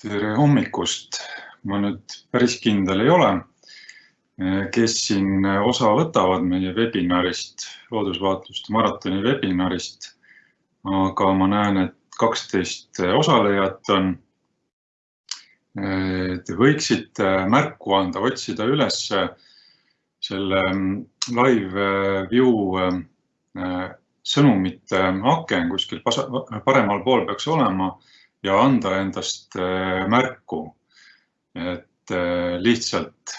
tere hommikust! ma nüüd päris kindel ei ole, kes siin osa võtavad meie webinarist, loodusvaatluste maratoni webinarist. aga ma näen, et kaksteist osalejat on. Te võiksite märku anda, otsida üles selle live view sõnumite aken kuskil paremal pool peaks olema ja anda endast äh, märku. et äh, lihtsalt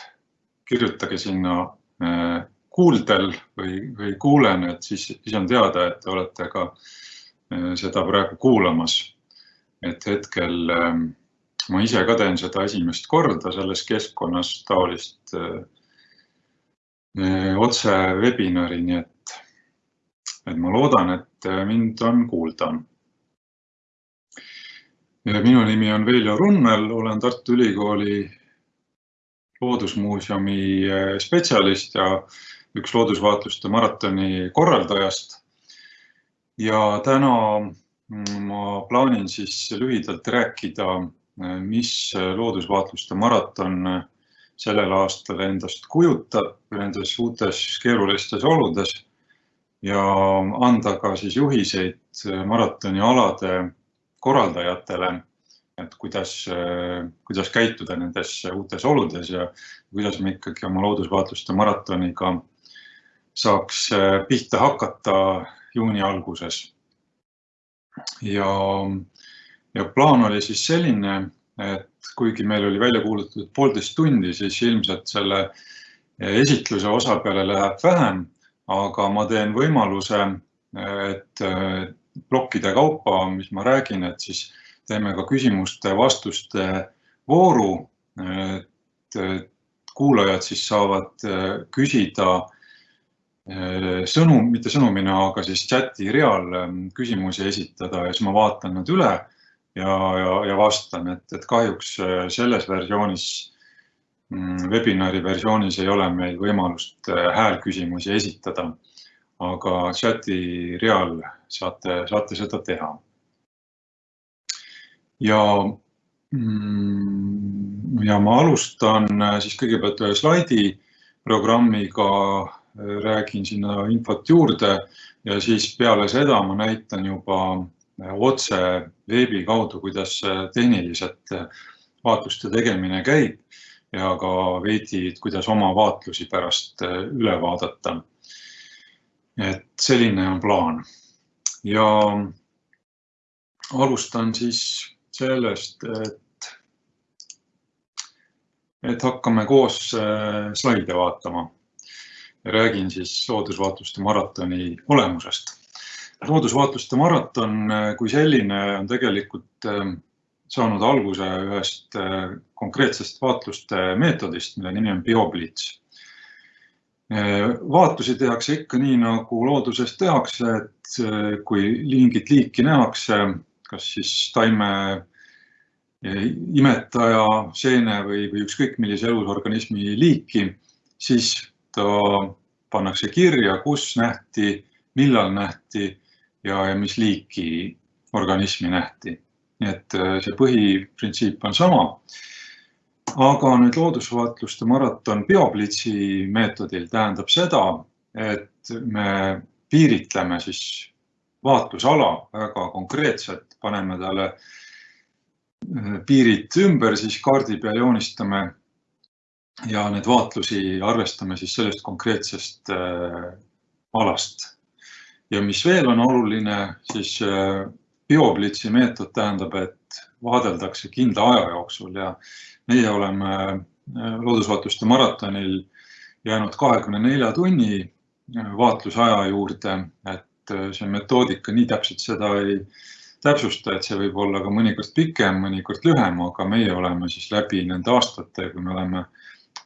kirjutage sinna äh, kuuldel või, või kuulen, et siis, siis on teada, et te olete ka seda praegu kuulamas. et hetkel ma ise ka teen seda esimest korda selles keskkonnas taolist otse webinari, nii et, et ma loodan, et mind on kuulda minu nimi on Veljo Runnel, olen Tartu Ülikooli Loodusmuuseumi eh, spetsialist ja üks loodusvaatluste maratoni korraldajast. ja täna mm, ma plaanin siis lühidalt rääkida, eh, mis loodusvaatluste maraton eh, sellel aastal endast kujutab nendes uutes keerulistes oludes ja anda ka siis juhiseid maratoni alade korraldajatele, et kuidas, kuidas käituda nendes uutes oludes ja kuidas me ikkagi oma loodusvaatluste maratoniga saaks pihta hakata juuni alguses. ja, ja plaan oli siis selline, et kuigi meil oli välja kuulutatud poolteist tundi, siis ilmselt selle esitluse osa peale läheb vähem, aga ma teen võimaluse, et plokkide kaupa, mis ma räägin, et siis teeme ka küsimuste-vastuste vooru. et kuulajad siis saavad äh, küsida äh, sõnum, mitte sõnumina, aga siis chati real ähm, küsimusi esitada ja siis ma vaatan nad üle ja, ja, ja vastan, et, et kahjuks äh, selles versioonis, mm, webinari versioonis ei ole meil võimalust häälküsimusi esitada aga chati real saate, saate seda teha. ja, mm, ja ma alustan siis kõigepealt ühe slaidi programmiga, räägin sinna infot juurde ja siis peale seda ma näitan juba otse veebi kaudu, kuidas tehniliselt vaatluste tegemine käib ja ka veidi, kuidas oma vaatlusi pärast üle vaadata et selline on plaan ja alustan siis sellest, et, et hakkame koos äh, slaide vaatama. räägin siis loodusvaatluste maratoni olemusest. loodusvaatluste maraton äh, kui selline on tegelikult äh, saanud alguse ühest konkreetsest vaatluste meetodist, mille nimi on bioblits vaatusi tehakse ikka nii, nagu looduses tehakse, et eh, kui mingit liiki nähakse, kas siis taime eh, imetaja, seene või, või ükskõik millise elusorganismi liiki, siis ta pannakse kirja, kus nähti, millal nähti ja, ja mis liiki organismi nähti. nii et eh, see põhiprintsiip on sama aga nüüd loodusvaatluste maraton bioblitsi meetodil tähendab seda, et me piiritleme siis vaatlusala väga konkreetselt, paneme talle äh, piirid ümber, siis kaardi peal joonistame ja need vaatlusi arvestame siis sellest konkreetsest äh, alast. ja mis veel on oluline, siis äh, bioblitsi meetod tähendab, et vaadeldakse kindla aja jooksul ja meie oleme äh, loodusvaatluste maratonil jäänud kahekümne nelja tunni äh, vaatlusaja juurde, et äh, see metoodika nii täpselt seda ei täpsusta, et see võib olla ka mõnikord pikem, mõnikord lühem, aga meie oleme siis läbi nende aastate, kui me oleme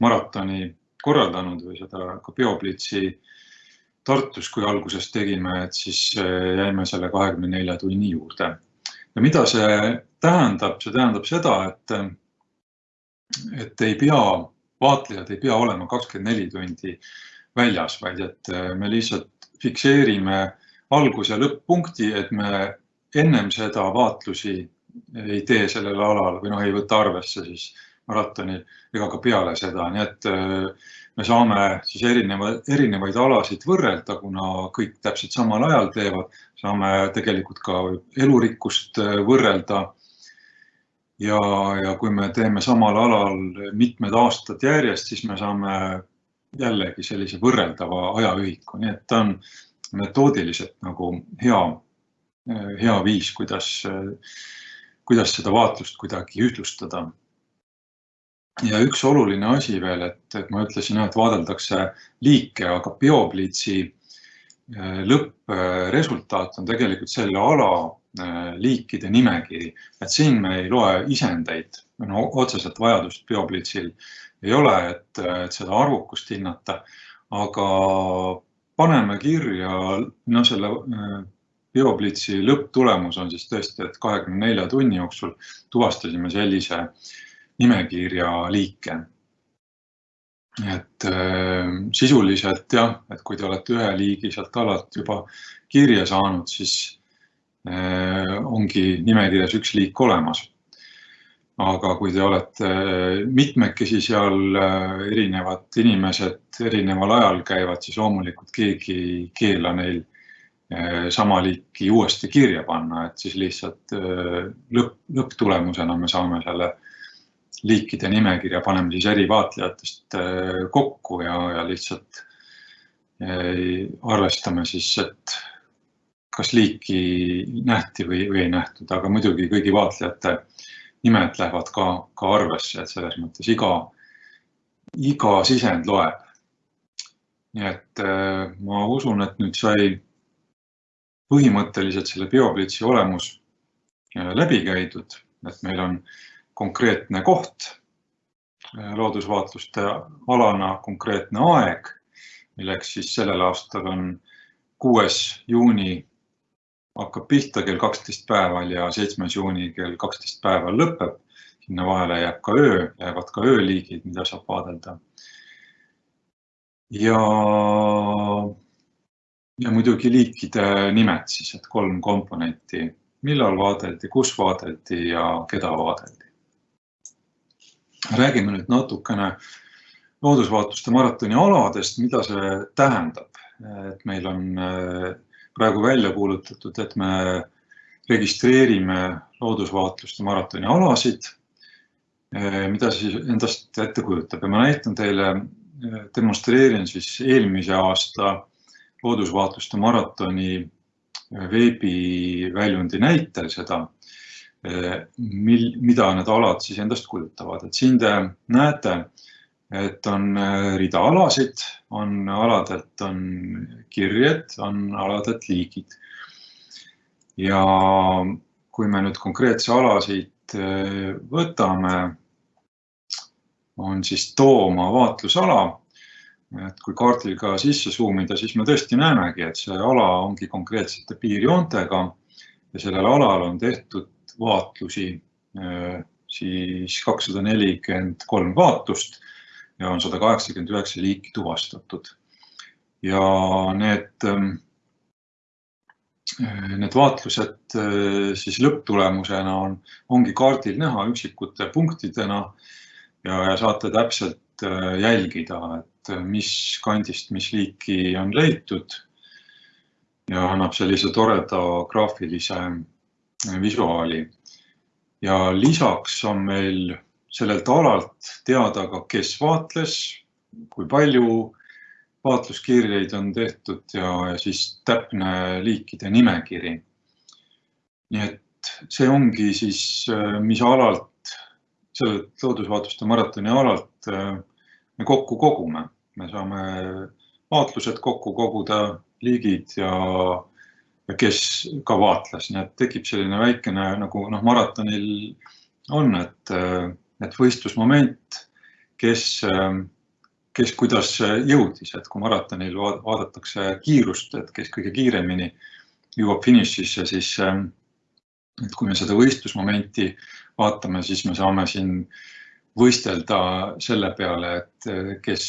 maratoni korraldanud või seda ka Bioblitzi Tartus, kui alguses tegime, et siis jäime selle kahekümne nelja tunni juurde. Ja mida see tähendab, see tähendab seda, et et ei pea, vaatlejad ei pea olema kakskümmend neli tundi väljas, vaid et äh, me lihtsalt fikseerime algus- ja lõpp-punkti, et me ennem seda vaatlusi ei tee sellel alal või noh, ei võta arvesse siis maratonil ega ka peale seda, nii et me saame siis erineva, erinevaid alasid võrrelda, kuna kõik täpselt samal ajal teevad, saame tegelikult ka elurikkust võrrelda. ja, ja kui me teeme samal alal mitmed aastad järjest, siis me saame jällegi sellise võrreldava ajaühiku, nii et ta on metoodiliselt nagu hea, hea viis, kuidas, kuidas seda vaatlust kuidagi ühtlustada ja üks oluline asi veel, et, et ma ütlesin, et vaadeldakse liike, aga biopliitsi äh, lõppresultaat on tegelikult selle ala äh, liikide nimekiri, et siin me ei loe isendeid, no otseselt vajadust biopliitsil ei ole, et, et seda arvukust hinnata, aga paneme kirja, no selle äh, biopliitsi lõpptulemus on siis tõesti, et kahekümne nelja tunni jooksul tuvastasime sellise äh, nimekirja liike. et äh, sisuliselt jah, et kui te olete ühe liigi sealt alalt juba kirja saanud, siis äh, ongi nimekirjas üks liik olemas. aga kui te olete mitmekesi seal, äh, erinevad inimesed erineval ajal käivad, siis loomulikult keegi ei keela neil äh, sama liiki uuesti kirja panna, et siis lihtsalt äh, lõpp, lõpptulemusena me saame selle liikide nimekirja paneme siis eri vaatlejatest äh, kokku ja, ja lihtsalt äh, arvestame siis, et kas liiki nähti või, või ei nähtud, aga muidugi kõigi vaatlejate nimed lähevad ka, ka arvesse, et selles mõttes iga, iga sisend loeb. nii et äh, ma usun, et nüüd sai põhimõtteliselt selle bioplitsi olemus läbi käidud, et meil on konkreetne koht, loodusvaatluste alana konkreetne aeg, milleks siis sellel aastal on kuues juuni hakkab pihta kell kaksteist päeval ja seitsmes juuni kell kaksteist päeval lõpeb. sinna vahele jääb ka öö, jäävad ka ööliigid, mida saab vaadelda. ja, ja muidugi liikide nimed siis, et kolm komponenti, millal vaadeldi, kus vaadeldi ja keda vaadeldi räägime nüüd natukene loodusvaatluste maratoni aladest, mida see tähendab, et meil on äh, praegu välja kuulutatud, et me registreerime loodusvaatluste maratoni alasid. Äh, mida siis endast ette kujutab ja ma näitan teile, äh, demonstreerin siis eelmise aasta loodusvaatluste maratoni veebiväljundi näitel seda mil, mida need alad siis endast kujutavad, et siin te näete, et on äh, rida alasid, on aladelt on kirjed, on aladelt liigid. ja kui me nüüd konkreetse alasid äh, võtame, on siis Tooma vaatlusala. et kui kaardil ka sisse suumida, siis me tõesti näemegi, et see ala ongi konkreetsete piirjoontega ja sellel alal on tehtud vaatlusi, äh, siis kakssada nelikümmend kolm vaatlust ja on sada kaheksakümmend üheksa liiki tuvastatud. ja need, ähm, äh, need vaatlused äh, siis lõpptulemusena on, ongi kaardil näha üksikute punktidena ja, ja saate täpselt jälgida, et mis kandist, mis liiki on leitud ja annab sellise toreda graafilise visuaali. ja lisaks on meil sellelt alalt teada ka, kes vaatles, kui palju vaatluskirjeid on tehtud ja, ja siis täpne liikide nimekiri. nii et see ongi siis, mis alalt, sellelt loodusvaatluste maratoni alalt me kokku kogume, me saame vaatlused kokku koguda, liigid ja kes ka vaatles, nii et tekib selline väikene nagu noh, maratonil on, et, et võistlusmoment, kes, kes kuidas jõudis, et kui maratonil vaadatakse kiirust, et kes kõige kiiremini jõuab finišisse, siis et kui me seda võistlusmomenti vaatame, siis me saame siin võistelda selle peale, et kes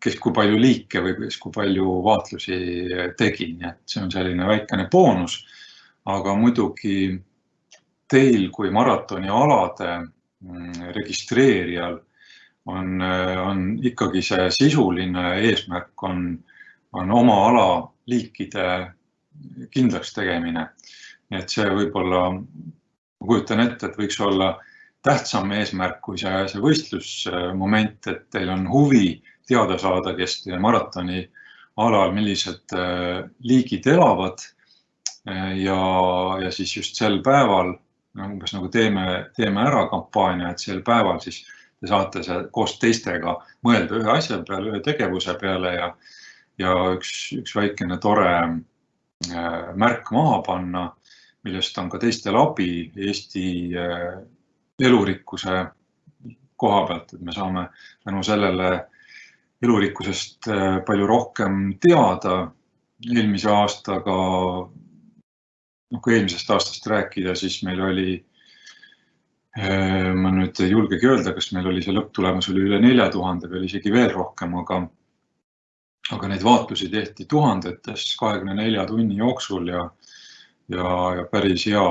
kes kui palju liike või kes kui palju vaatlusi tegi, nii et see on selline väikene boonus. aga muidugi teil kui maratonialade mm, registreerijal on, on ikkagi see sisuline eesmärk on, on oma ala liikide kindlaks tegemine. nii et see võib-olla, ma kujutan ette, et võiks olla tähtsam eesmärk kui see, see võistlusmoment, et teil on huvi teada saada, kes maratoni alal, millised äh, liigid elavad. Äh, ja, ja siis just sel päeval umbes nagu teeme, teeme ära kampaania, et sel päeval siis te saate koos teistega mõelda ühe asja peale, ühe tegevuse peale ja, ja üks, üks väikene tore äh, märk maha panna, millest on ka teistel abi Eesti elurikkuse koha pealt, et me saame tänu sellele elurikkusest äh, palju rohkem teada. eelmise aastaga, noh kui eelmisest aastast rääkida, siis meil oli, äh, ma nüüd ei julgegi öelda, kas meil oli see lõpptulemus oli üle nelja tuhande või isegi veel rohkem, aga, aga neid vaatlusi tehti tuhandetes kahekümne nelja tunni jooksul ja, ja, ja päris hea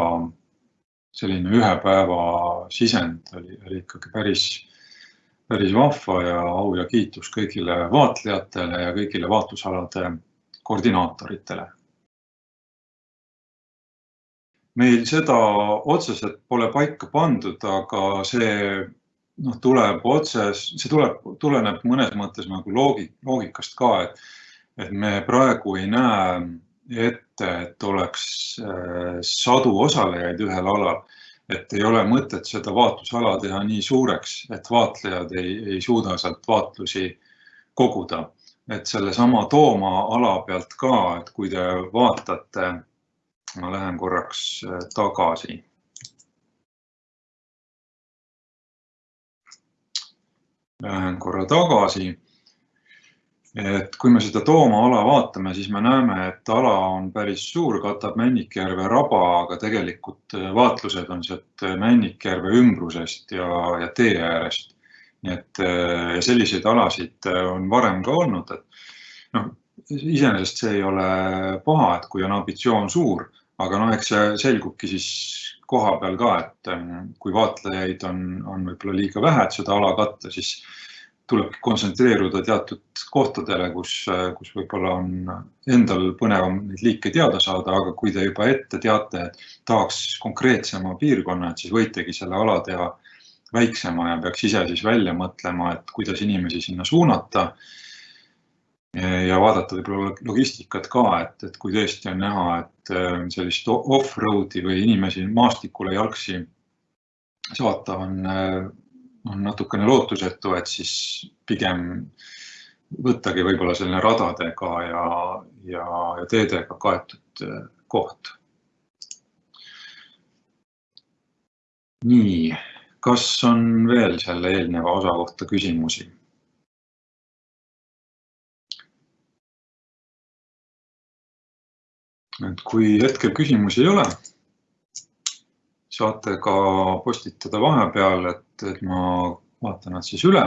selline ühe päeva sisend oli, oli ikkagi päris päris vahva ja au ja kiitus kõigile vaatlejatele ja kõigile vaatlusalade koordinaatoritele. meil seda otseselt pole paika pandud, aga see noh, tuleb otse, see tuleb, tuleneb mõnes mõttes nagu loogik, loogikast ka, et, et me praegu ei näe ette, et oleks äh, sadu osalejaid ühel alal et ei ole mõtet seda vaatlusala teha nii suureks, et vaatlejad ei, ei suuda sealt vaatlusi koguda. et sellesama Tooma ala pealt ka, et kui te vaatate, ma lähen korraks äh, tagasi. Lähen korra tagasi et kui me seda Tooma ala vaatame, siis me näeme, et ala on päris suur, katab Männikjärve raba, aga tegelikult äh, vaatlused on sealt äh, Männikjärve ümbrusest ja, ja tee äärest. nii et äh, selliseid alasid on varem ka olnud, et noh, iseenesest see ei ole paha, et kui on ambitsioon suur, aga noh, eks see selgubki siis koha peal ka, et kui vaatlejaid on, on võib-olla liiga vähe, et seda ala katta, siis tulebki kontsentreeruda teatud kohtadele, kus, kus võib-olla on endal põnevam neid liike teada saada, aga kui te juba ette teate, et tahaks konkreetsema piirkonna, et siis võitegi selle ala teha väiksema ja peaks ise siis välja mõtlema, et kuidas inimesi sinna suunata. ja vaadata võib-olla logistikat ka, et, et kui tõesti on näha, et äh, sellist off-road'i või inimesi maastikule jalgsi saata on äh, on natukene lootusetu, et siis pigem võttagi võib-olla selline radadega ja, ja, ja teedega kaetud äh, koht. nii, kas on veel selle eelneva osa kohta küsimusi? et kui hetkel küsimusi ei ole, saate ka postitada vahepeal, et et ma vaatan nad siis üle.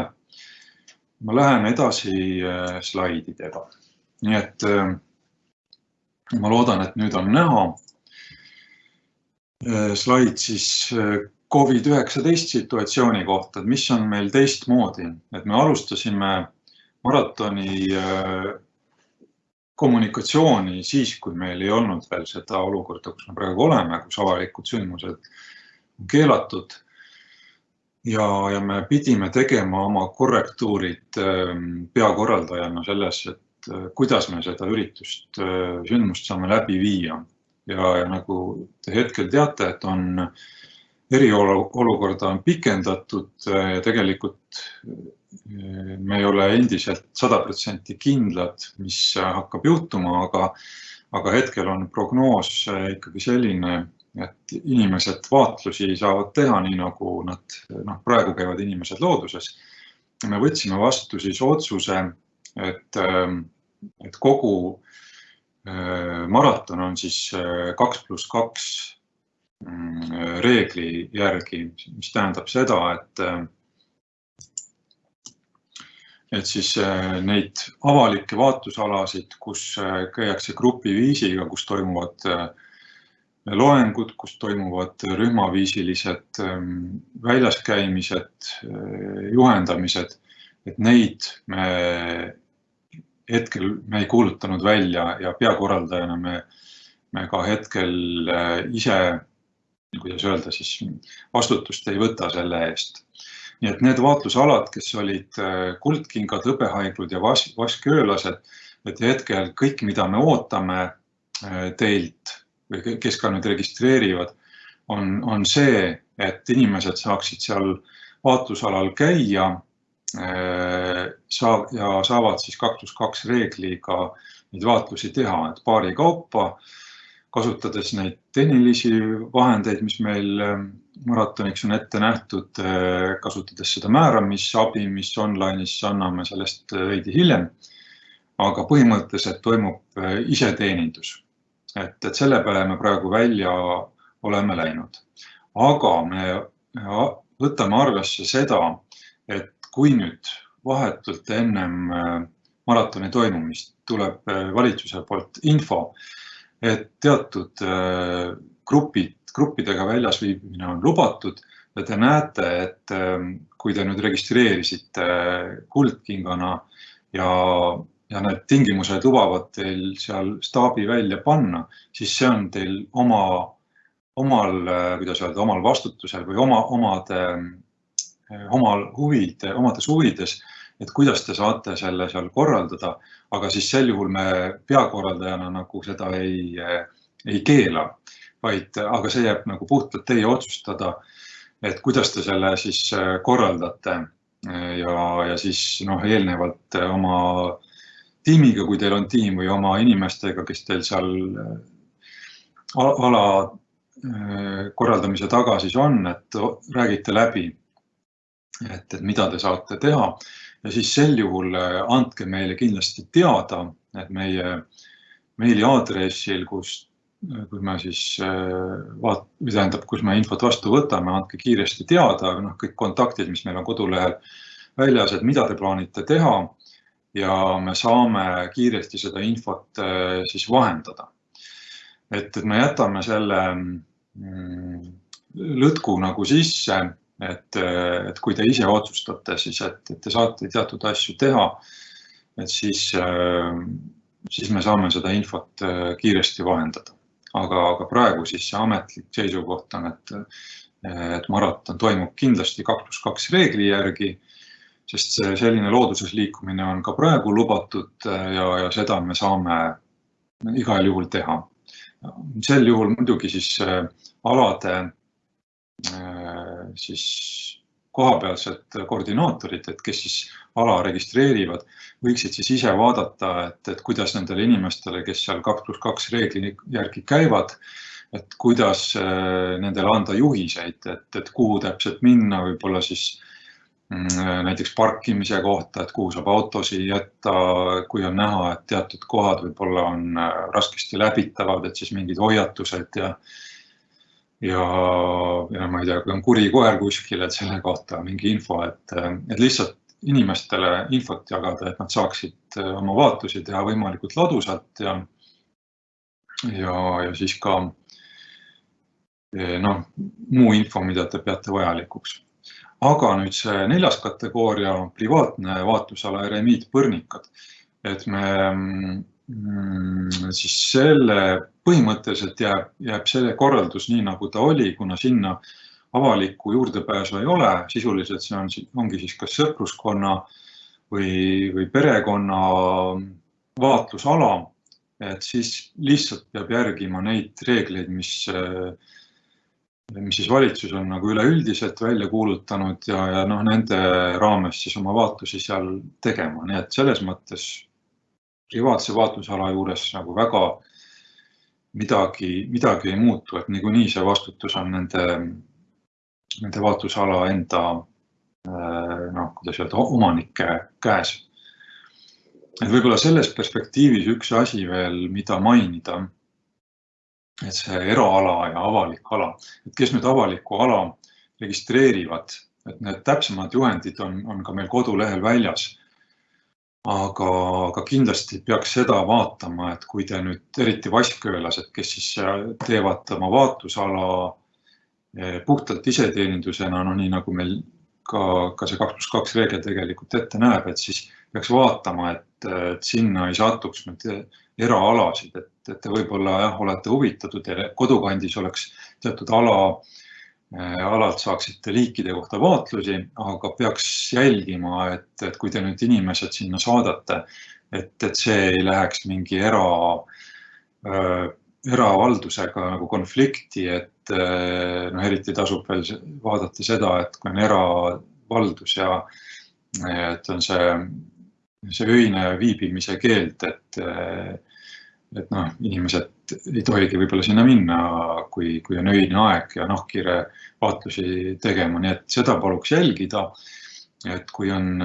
ma lähen edasi äh, slaididega, nii et äh, ma loodan, et nüüd on näha. Äh, slaid siis Covid-19 situatsiooni kohta, et mis on meil teistmoodi, et me alustasime maratoni kommunikatsiooni siis, kui meil ei olnud veel seda olukorda, kus me praegu oleme, kus avalikud sündmused on keelatud ja, ja me pidime tegema oma korrektuurid ähm, peakorraldajana selles, et äh, kuidas me seda üritust, äh, sündmust saame läbi viia. ja, ja nagu te hetkel teate, et on eriolukorda on pikendatud äh, ja tegelikult me ei ole endiselt sada protsenti kindlad, mis hakkab juhtuma, aga, aga hetkel on prognoos ikkagi selline, et inimesed vaatlusi saavad teha, nii nagu nad, noh, praegu käivad inimesed looduses. me võtsime vastu siis otsuse, et, et kogu äh, maraton on siis äh, kaks pluss kaks reegli järgi, mis tähendab seda, et et siis äh, neid avalikke vaatlusalasid, kus käiakse grupiviisiga, kus toimuvad loengud, kus toimuvad rühmaviisilised väljaskäimised, juhendamised, et neid me hetkel me ei kuulutanud välja ja peakorraldajana me, me ka hetkel ise, kuidas öelda siis, vastutust ei võta selle eest. Nii et need vaatlusalad, kes olid äh, kuldkingad, hõbehaiglud ja vas-, vaskjöölased, et hetkel kõik, mida me ootame äh, teilt või kes ka nüüd registreerivad, on, on see, et inimesed saaksid seal vaatlusalal käia äh, saa- ja saavad siis kaks pluss kaks reegliga neid vaatlusi teha, et paari kaupa kasutades neid tehnilisi vahendeid, mis meil ähm, maratoniks on ette nähtud, äh, kasutades seda määramisabi, mis online'is anname sellest äh, veidi hiljem. aga põhimõtteliselt toimub äh, iseteenindus. et, et selle peale me praegu välja oleme läinud. aga me võtame arvesse seda, et kui nüüd vahetult ennem maratoni toimumist tuleb valitsuse poolt info, et teatud äh, grupid, gruppidega väljas viibimine on lubatud ja te näete, et ähm, kui te nüüd registreerisite äh, kuldkingana ja, ja need tingimused lubavad teil seal staabi välja panna, siis see on teil oma, omal, äh, kuidas öelda, omal vastutusel või oma, omade, omal huvide, omades huvides et kuidas te saate selle seal korraldada, aga siis sel juhul me peakorraldajana nagu seda ei, ei keela, vaid, aga see jääb nagu puhtalt teie otsustada, et kuidas te selle siis äh, korraldate. Ja, ja siis noh, eelnevalt oma tiimiga, kui teil on tiim või oma inimestega, kes teil seal äh, ala äh, korraldamise taga siis on, et räägite läbi, et, et mida te saate teha ja siis sel juhul äh, andke meile kindlasti teada, et meie meiliaadressil, kus, äh, kui me siis äh, vaat-, või tähendab, kus me infot vastu võtame, andke kiiresti teada, noh, kõik kontaktid, mis meil on kodulehel väljas, et mida te plaanite teha ja me saame kiiresti seda infot siis vahendada. et, et me jätame selle mm, lõtku nagu sisse et, et kui te ise otsustate siis, et, et te saate teatud asju teha, et siis, siis me saame seda infot kiiresti vahendada. aga, aga praegu siis see ametlik seisukoht on, et, et maraton toimub kindlasti kaks pluss kaks reegli järgi, sest selline looduses liikumine on ka praegu lubatud ja, ja seda me saame igal juhul teha. sel juhul muidugi siis alade siis kohapealsed koordinaatorid, et kes siis ala registreerivad, võiksid siis ise vaadata, et, et kuidas nendele inimestele, kes seal kaks pluss kaks reegli järgi käivad, et kuidas äh, nendele anda juhiseid, et, et kuhu täpselt minna, võib-olla siis mm, näiteks parkimise kohta, et kuhu saab autosid jätta, kui on näha, et teatud kohad võib-olla on äh, raskesti läbitavad, et siis mingid hoiatused ja ja, ja ma ei tea, kui on kuri koer kuskil, et selle kohta mingi info, et, et lihtsalt inimestele infot jagada, et nad saaksid äh, oma vaatusi teha võimalikult ladusalt ja, ja, ja siis ka eh, noh, muu info, mida te peate vajalikuks. aga nüüd see neljas kategooria, privaatne vaatlusala eremiitpõrnikad, et me mm, siis selle põhimõtteliselt jääb, jääb see korraldus nii, nagu ta oli, kuna sinna avalikku juurdepääsu ei ole, sisuliselt see on, ongi siis kas sõpruskonna või, või perekonna vaatlusala, et siis lihtsalt peab järgima neid reegleid, mis, mis siis valitsus on nagu üleüldiselt välja kuulutanud ja, ja noh, nende raames siis oma vaatusi seal tegema, nii et selles mõttes privaatse vaatlusala juures nagu väga midagi, midagi ei muutu, et niikuinii see vastutus on nende, nende vaatlusala enda noh, kuidas öelda, omanike käes. et võib-olla selles perspektiivis üks asi veel, mida mainida, et see eraala ja avalik ala, et kes nüüd avalikku ala registreerivad, et need täpsemad juhendid on, on ka meil kodulehel väljas. Aga, aga kindlasti peaks seda vaatama, et kui te nüüd eriti vaskkõelased, kes siis teevad oma vaatlusala eh, puhtalt iseteenindusena, no nii nagu meil ka, ka see kaks pluss kaks reegel tegelikult ette näeb, et siis peaks vaatama, et, et sinna ei satuks nüüd eraalasid, et, et te võib-olla jah, olete huvitatud ja kodukandis oleks teatud ala Äh, alalt saaksite liikide kohta vaatlusi, aga peaks jälgima, et, et kui te nüüd inimesed sinna saadate, et, et see ei läheks mingi era äh,, eravaldusega nagu konflikti, et äh, noh, eriti tasub veel vaadata seda, et kui on eravaldus ja et on see, see öine viibimise keeld, et äh, et noh, inimesed ei tohigi võib-olla sinna minna, kui, kui on öine aeg ja nahkhiire vaatlusi tegema, nii et seda paluks jälgida. et kui on,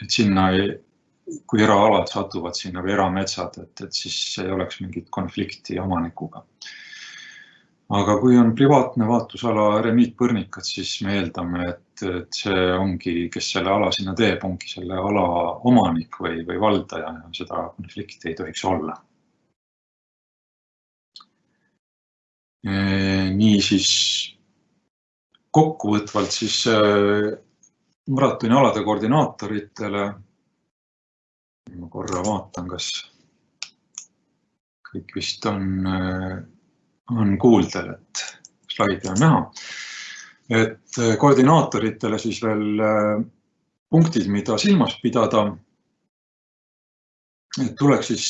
et sinna, kui eraalad satuvad sinna või erametsad, et, et siis ei oleks mingit konflikti omanikuga. Aga kui on privaatne vaatlusala remiitpõrnikad, siis me eeldame, et, et see ongi, kes selle ala sinna teeb, ongi selle ala omanik või, või valdaja ja seda konflikti ei tohiks olla niisiis kokkuvõtvalt siis äh, maratoni alade koordinaatoritele. ma korra vaatan, kas kõik vist on, äh, on kuuldel, et slaidi on näha. et äh, koordinaatoritele siis veel punktid, mida silmas pidada. et tuleks siis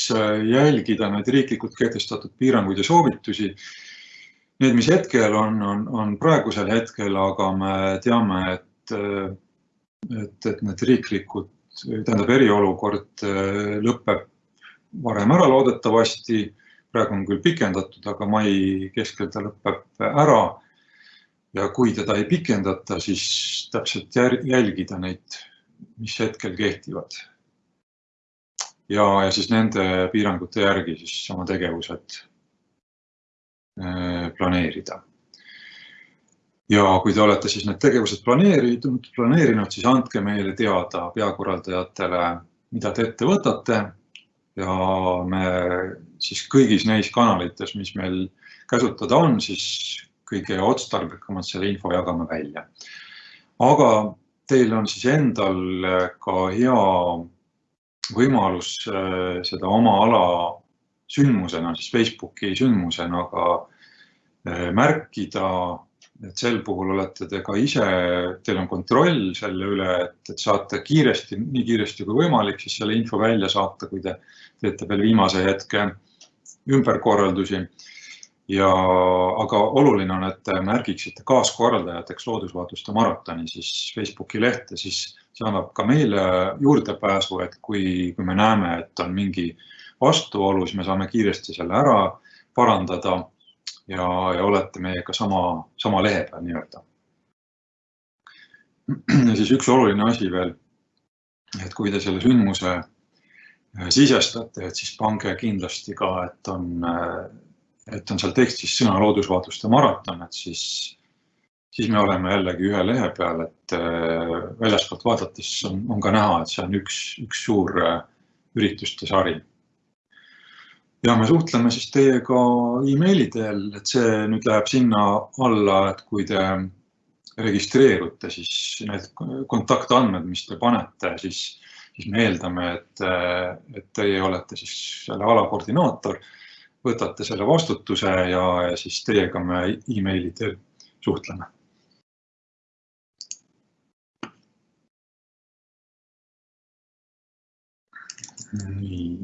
jälgida neid riiklikult kehtestatud piiranguid ja soovitusi Need, mis hetkel on, on, on praegusel hetkel, aga me teame, et, et, et need riiklikud, tähendab eriolukord äh, lõpeb varem ära loodetavasti. Praegu on küll pikendatud, aga mai keskel ta lõpeb ära. ja kui teda ei pikendata, siis täpselt jälgida neid, mis hetkel kehtivad. ja, ja siis nende piirangute järgi siis oma tegevused Äh, planeerida. ja kui te olete siis need tegevused planeerinud, planeerinud, siis andke meile teada peakorraldajatele, mida te ette võtate ja me siis kõigis neis kanalites, mis meil käsutada on, siis kõige otstarbekamalt selle info jagame välja. aga teil on siis endal ka hea võimalus äh, seda oma ala sündmusena, siis Facebooki sündmusena ka eh, märkida, et sel puhul olete te ka ise, teil on kontroll selle üle, et, et saate kiiresti, nii kiiresti kui võimalik, siis selle info välja saata, kui te teete veel viimase hetke ümberkorraldusi. ja, aga oluline on, et te märgiksite kaaskorraldajateks loodusvaatluste maratoni siis Facebooki lehte, siis see annab ka meile juurdepääsu, et kui, kui me näeme, et on mingi vastuolu, siis me saame kiiresti selle ära parandada ja, ja olete meiega sama, sama lehe peal nii-öelda. ja siis üks oluline asi veel, et kui te selle sündmuse sisestate, et siis pange kindlasti ka, et on, äh, et on seal tekstis sõna loodusvaatluste maraton, et siis, siis me oleme jällegi ühe lehe peal, et äh, väljaspoolt vaadates on, on ka näha, et see on üks, üks suur ürituste sari. Ja me suhtleme siis teiega emaili teel, et see nüüd läheb sinna alla, et kui te registreerute, siis need kontaktandmed, mis te panete, siis, siis me eeldame, et, et teie olete siis selle ala koordinaator, võtate selle vastutuse ja, ja siis teiega me emaili teel suhtleme. nii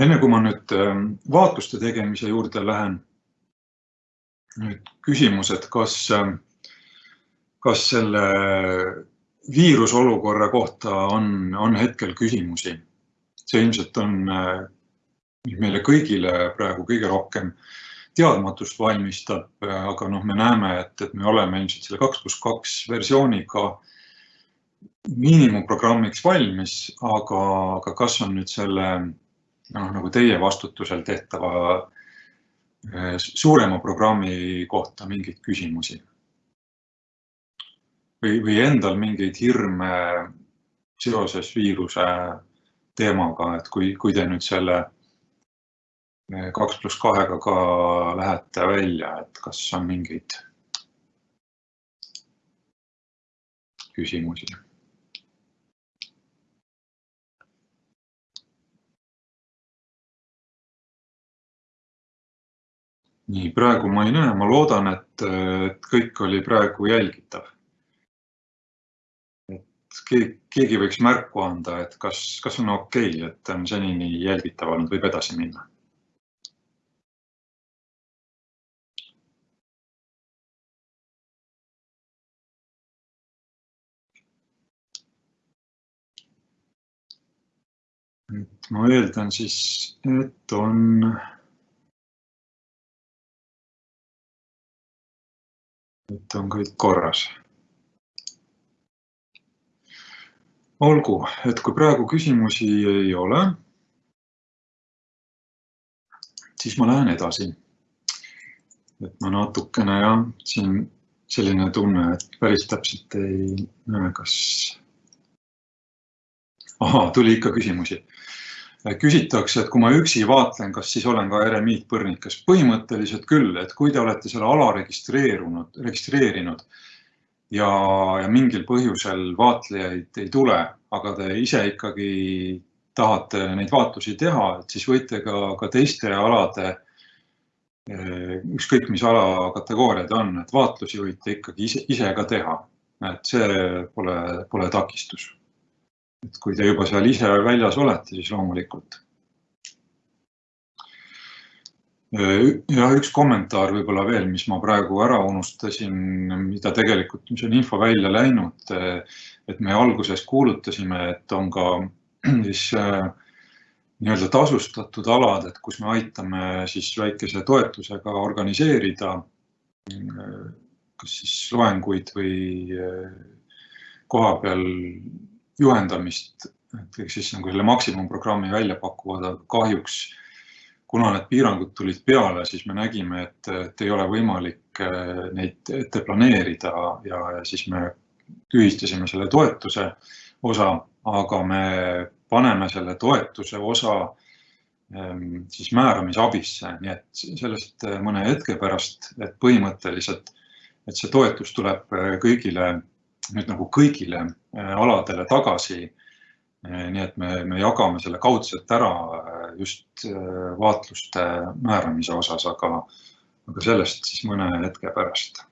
enne kui ma nüüd ähm, vaatluste tegemise juurde lähen, nüüd küsimus, et kas, ähm, kas selle viirusolukorra kohta on, on hetkel küsimusi? see ilmselt on äh, meile kõigile praegu kõige rohkem teadmatust valmistab, aga noh, me näeme, et, et me oleme ilmselt selle kaks pluss kaks versiooniga miinimumprogrammiks valmis, aga, aga kas on nüüd selle noh, nagu teie vastutusel tehtava eh, suurema programmi kohta mingeid küsimusi? Või, või endal mingeid hirme seoses viiruse teemaga, et kui, kui te nüüd selle kaks pluss kahega ka lähete välja, et kas on mingeid küsimusi? nii, praegu ma ei näe, ma loodan, et, kõik oli praegu jälgitav. Keegi võiks märku anda, et kas, kas on okei okay,, et on senini jälgitav olnud, võib edasi minna. et ma eeldan siis, et on et on kõik korras. Olgu, et kui praegu küsimusi ei ole, siis ma lähen edasi. et ma natukene jah, siin selline tunne, et päris täpselt ei näe, kas. ahaa, tuli ikka küsimusi küsitakse, et kui ma üksi vaatlen, kas siis olen ka eremiitpõrnikas. põhimõtteliselt küll, et kui te olete selle ala registreerunud, registreerinud ja, ja mingil põhjusel vaatlejaid ei tule, aga te ise ikkagi tahate neid vaatlusi teha, et siis võite ka, ka teiste alade, ükskõik mis ala kategooriad on, et vaatlusi võite ikkagi ise, ise ka teha. et see pole, pole takistus et kui te juba seal ise väljas olete, siis loomulikult. Ja üks kommentaar võib-olla veel, mis ma praegu ära unustasin, mida tegelikult, mis on info välja läinud, et me alguses kuulutasime, et on ka siis nii-öelda tasustatud alad, et kus me aitame siis väikese toetusega organiseerida kas siis loenguid või kohapeal juhendamist, et ehk siis nagu selle maksimumprogrammi välja pakuvad, aga kahjuks kuna need piirangud tulid peale, siis me nägime, et, et ei ole võimalik eh, neid ette planeerida ja, siis me tühistasime selle toetuse osa, aga me paneme selle toetuse osa ehm, siis määramisabisse, nii et sellest mõne hetke pärast, et põhimõtteliselt, et see toetus tuleb kõigile nüüd nagu kõigile äh, aladele tagasi. Äh, nii et me, me jagame selle kaudselt ära äh, just vaatluste määramise osas, aga, aga sellest siis mõne hetke pärast.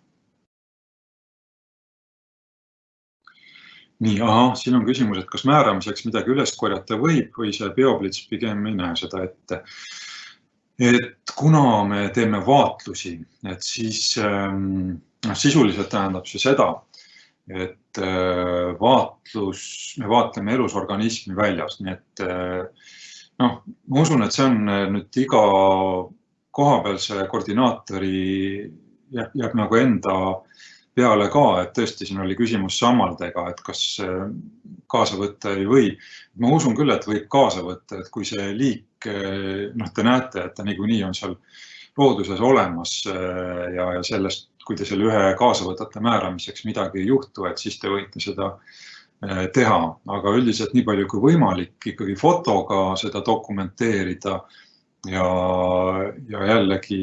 nii, ahah, siin on küsimus, et kas määramiseks midagi üles korjata võib või see Beoblitz pigem ei näe seda ette. et kuna me teeme vaatlusi, et siis ähm, noh, sisuliselt tähendab see seda, et äh, vaatlus, me vaatleme elusorganismi väljas, nii et äh, noh, ma usun, et see on äh, nüüd iga kohapealse koordinaatori jääb, jääb nagu enda peale ka, et tõesti, siin oli küsimus sammaldega, et kas kaasa võtta ei või. ma usun küll, et võib kaasa võtta, et kui see liik, noh, te näete, et ta niikuinii on seal looduses olemas ja, ja sellest kui te selle ühe kaasa võtate määramiseks, midagi ei juhtu, et siis te võite seda eh, teha, aga üldiselt nii palju kui võimalik ikkagi fotoga seda dokumenteerida ja, ja jällegi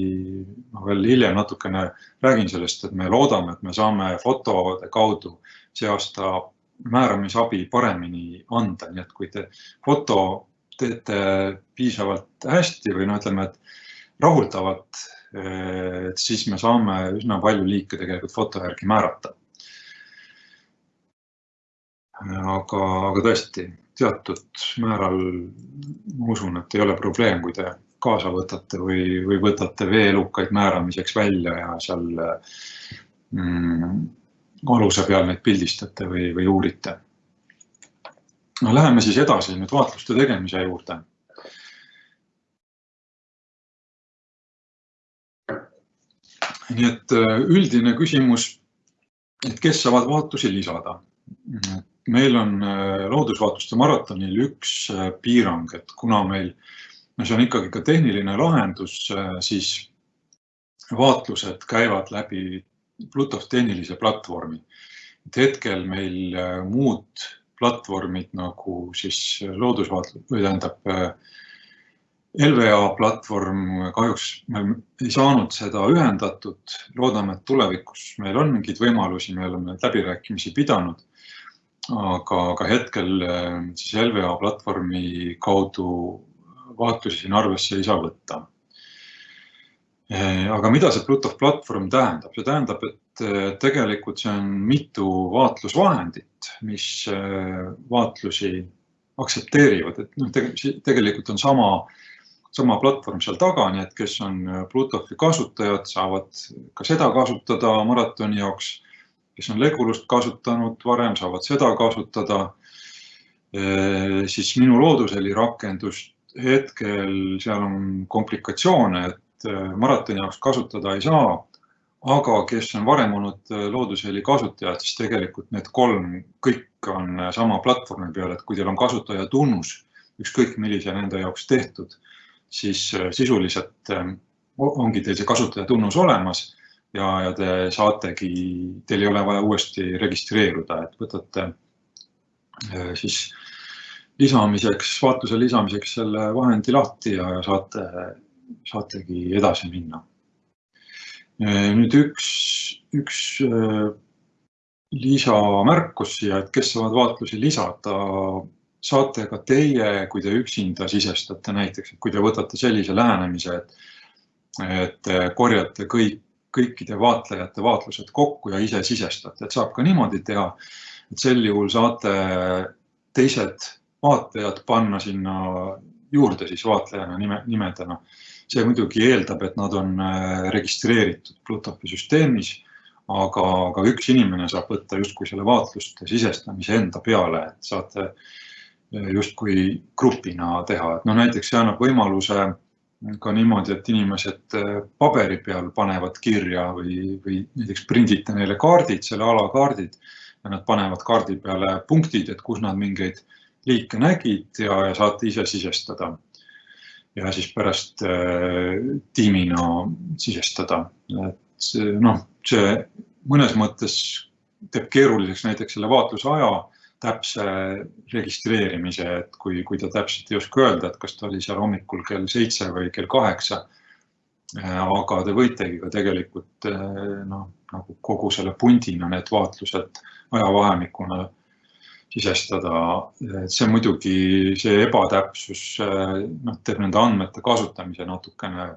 ma veel hiljem natukene räägin sellest, et me loodame, et me saame fotode kaudu see aasta määramisabi paremini anda, nii et kui te foto teete piisavalt hästi või no ütleme, et rahuldavalt et siis me saame üsna palju liike tegelikult foto järgi määrata. Aga, aga tõesti teatud määral ma usun, et ei ole probleem, kui te kaasa võtate või, või võtate veelukaid määramiseks välja ja seal mm, aluse peal neid pildistate või, või uurite. no läheme siis edasi nüüd vaatluste tegemise juurde nii et äh, üldine küsimus, et kes saavad vaatusi lisada. Meil on äh, loodusvaatuste maratonil üks äh, piirang, et kuna meil, no see on ikkagi ka tehniline lahendus, siis vaatlused käivad läbi Bluetooth tehnilise platvormi. et hetkel meil muud platvormid nagu siis loodusvaatlus või tähendab LVA platvorm, kahjuks me ei saanud seda ühendatud, loodame, et tulevikus meil on mingeid võimalusi, me oleme läbirääkimisi pidanud. Aga, aga hetkel siis LVA platvormi kaudu vaatlusi siin arvesse ei saa võtta. aga mida see Bluetooth platvorm tähendab? see tähendab, et tegelikult see on mitu vaatlusvahendit, mis vaatlusi aktsepteerivad, et noh, tegelikult on sama sama platvorm seal taga, nii et kes on äh, Bluetoothi kasutajad, saavad ka seda kasutada maratoni jaoks. Kes on Legulust kasutanud varem, saavad seda kasutada. Siis minu looduseli rakendust hetkel seal on komplikatsioone, et äh, maratoni jaoks kasutada ei saa. aga kes on varem olnud looduseli kasutajad, siis tegelikult need kolm kõik on sama platvormi peal, et kui teil on kasutajatunnus, ükskõik millise nende jaoks tehtud siis sisuliselt ongi teil see kasutajatunnus olemas ja, ja te saategi, teil ei ole vaja uuesti registreeruda, et võtate äh, siis lisamiseks, vaatluse lisamiseks selle vahendi lahti ja saate, saategi edasi minna. Äh, nüüd üks, üks lisamärkus siia, et kes saavad vaatlusi lisada saate ka teie, kui te üksinda sisestate näiteks, et kui te võtate sellise lähenemise, et, et korjate kõik, kõikide vaatlejate vaatlused kokku ja ise sisestate, et saab ka niimoodi teha. et sel juhul saate teised vaatlejad panna sinna juurde siis vaatlejana nime, nimedena. see muidugi eeldab, et nad on äh, registreeritud Bluetoothi süsteemis, aga, aga üks inimene saab võtta justkui selle vaatluste sisestamise enda peale, et saate justkui grupina teha, et noh, näiteks see annab võimaluse ka niimoodi, et inimesed äh, paberi peal panevad kirja või, või näiteks prindite neile kaardid, selle ala kaardid ja nad panevad kaardi peale punktid, et kus nad mingeid liike nägid ja, ja saate ise sisestada. ja siis pärast äh, tiimina sisestada, et noh, see mõnes mõttes teeb keeruliseks näiteks selle vaatlusaja täpse registreerimise, et kui, kui ta täpselt ei oska öelda, et kas ta oli seal hommikul kell seitse või kell kaheksa. aga te võitegi ka tegelikult noh, nagu kogu selle pundina need vaatlused ajavahemikuna sisestada. see muidugi, see ebatäpsus noh, teeb nende andmete kasutamise natukene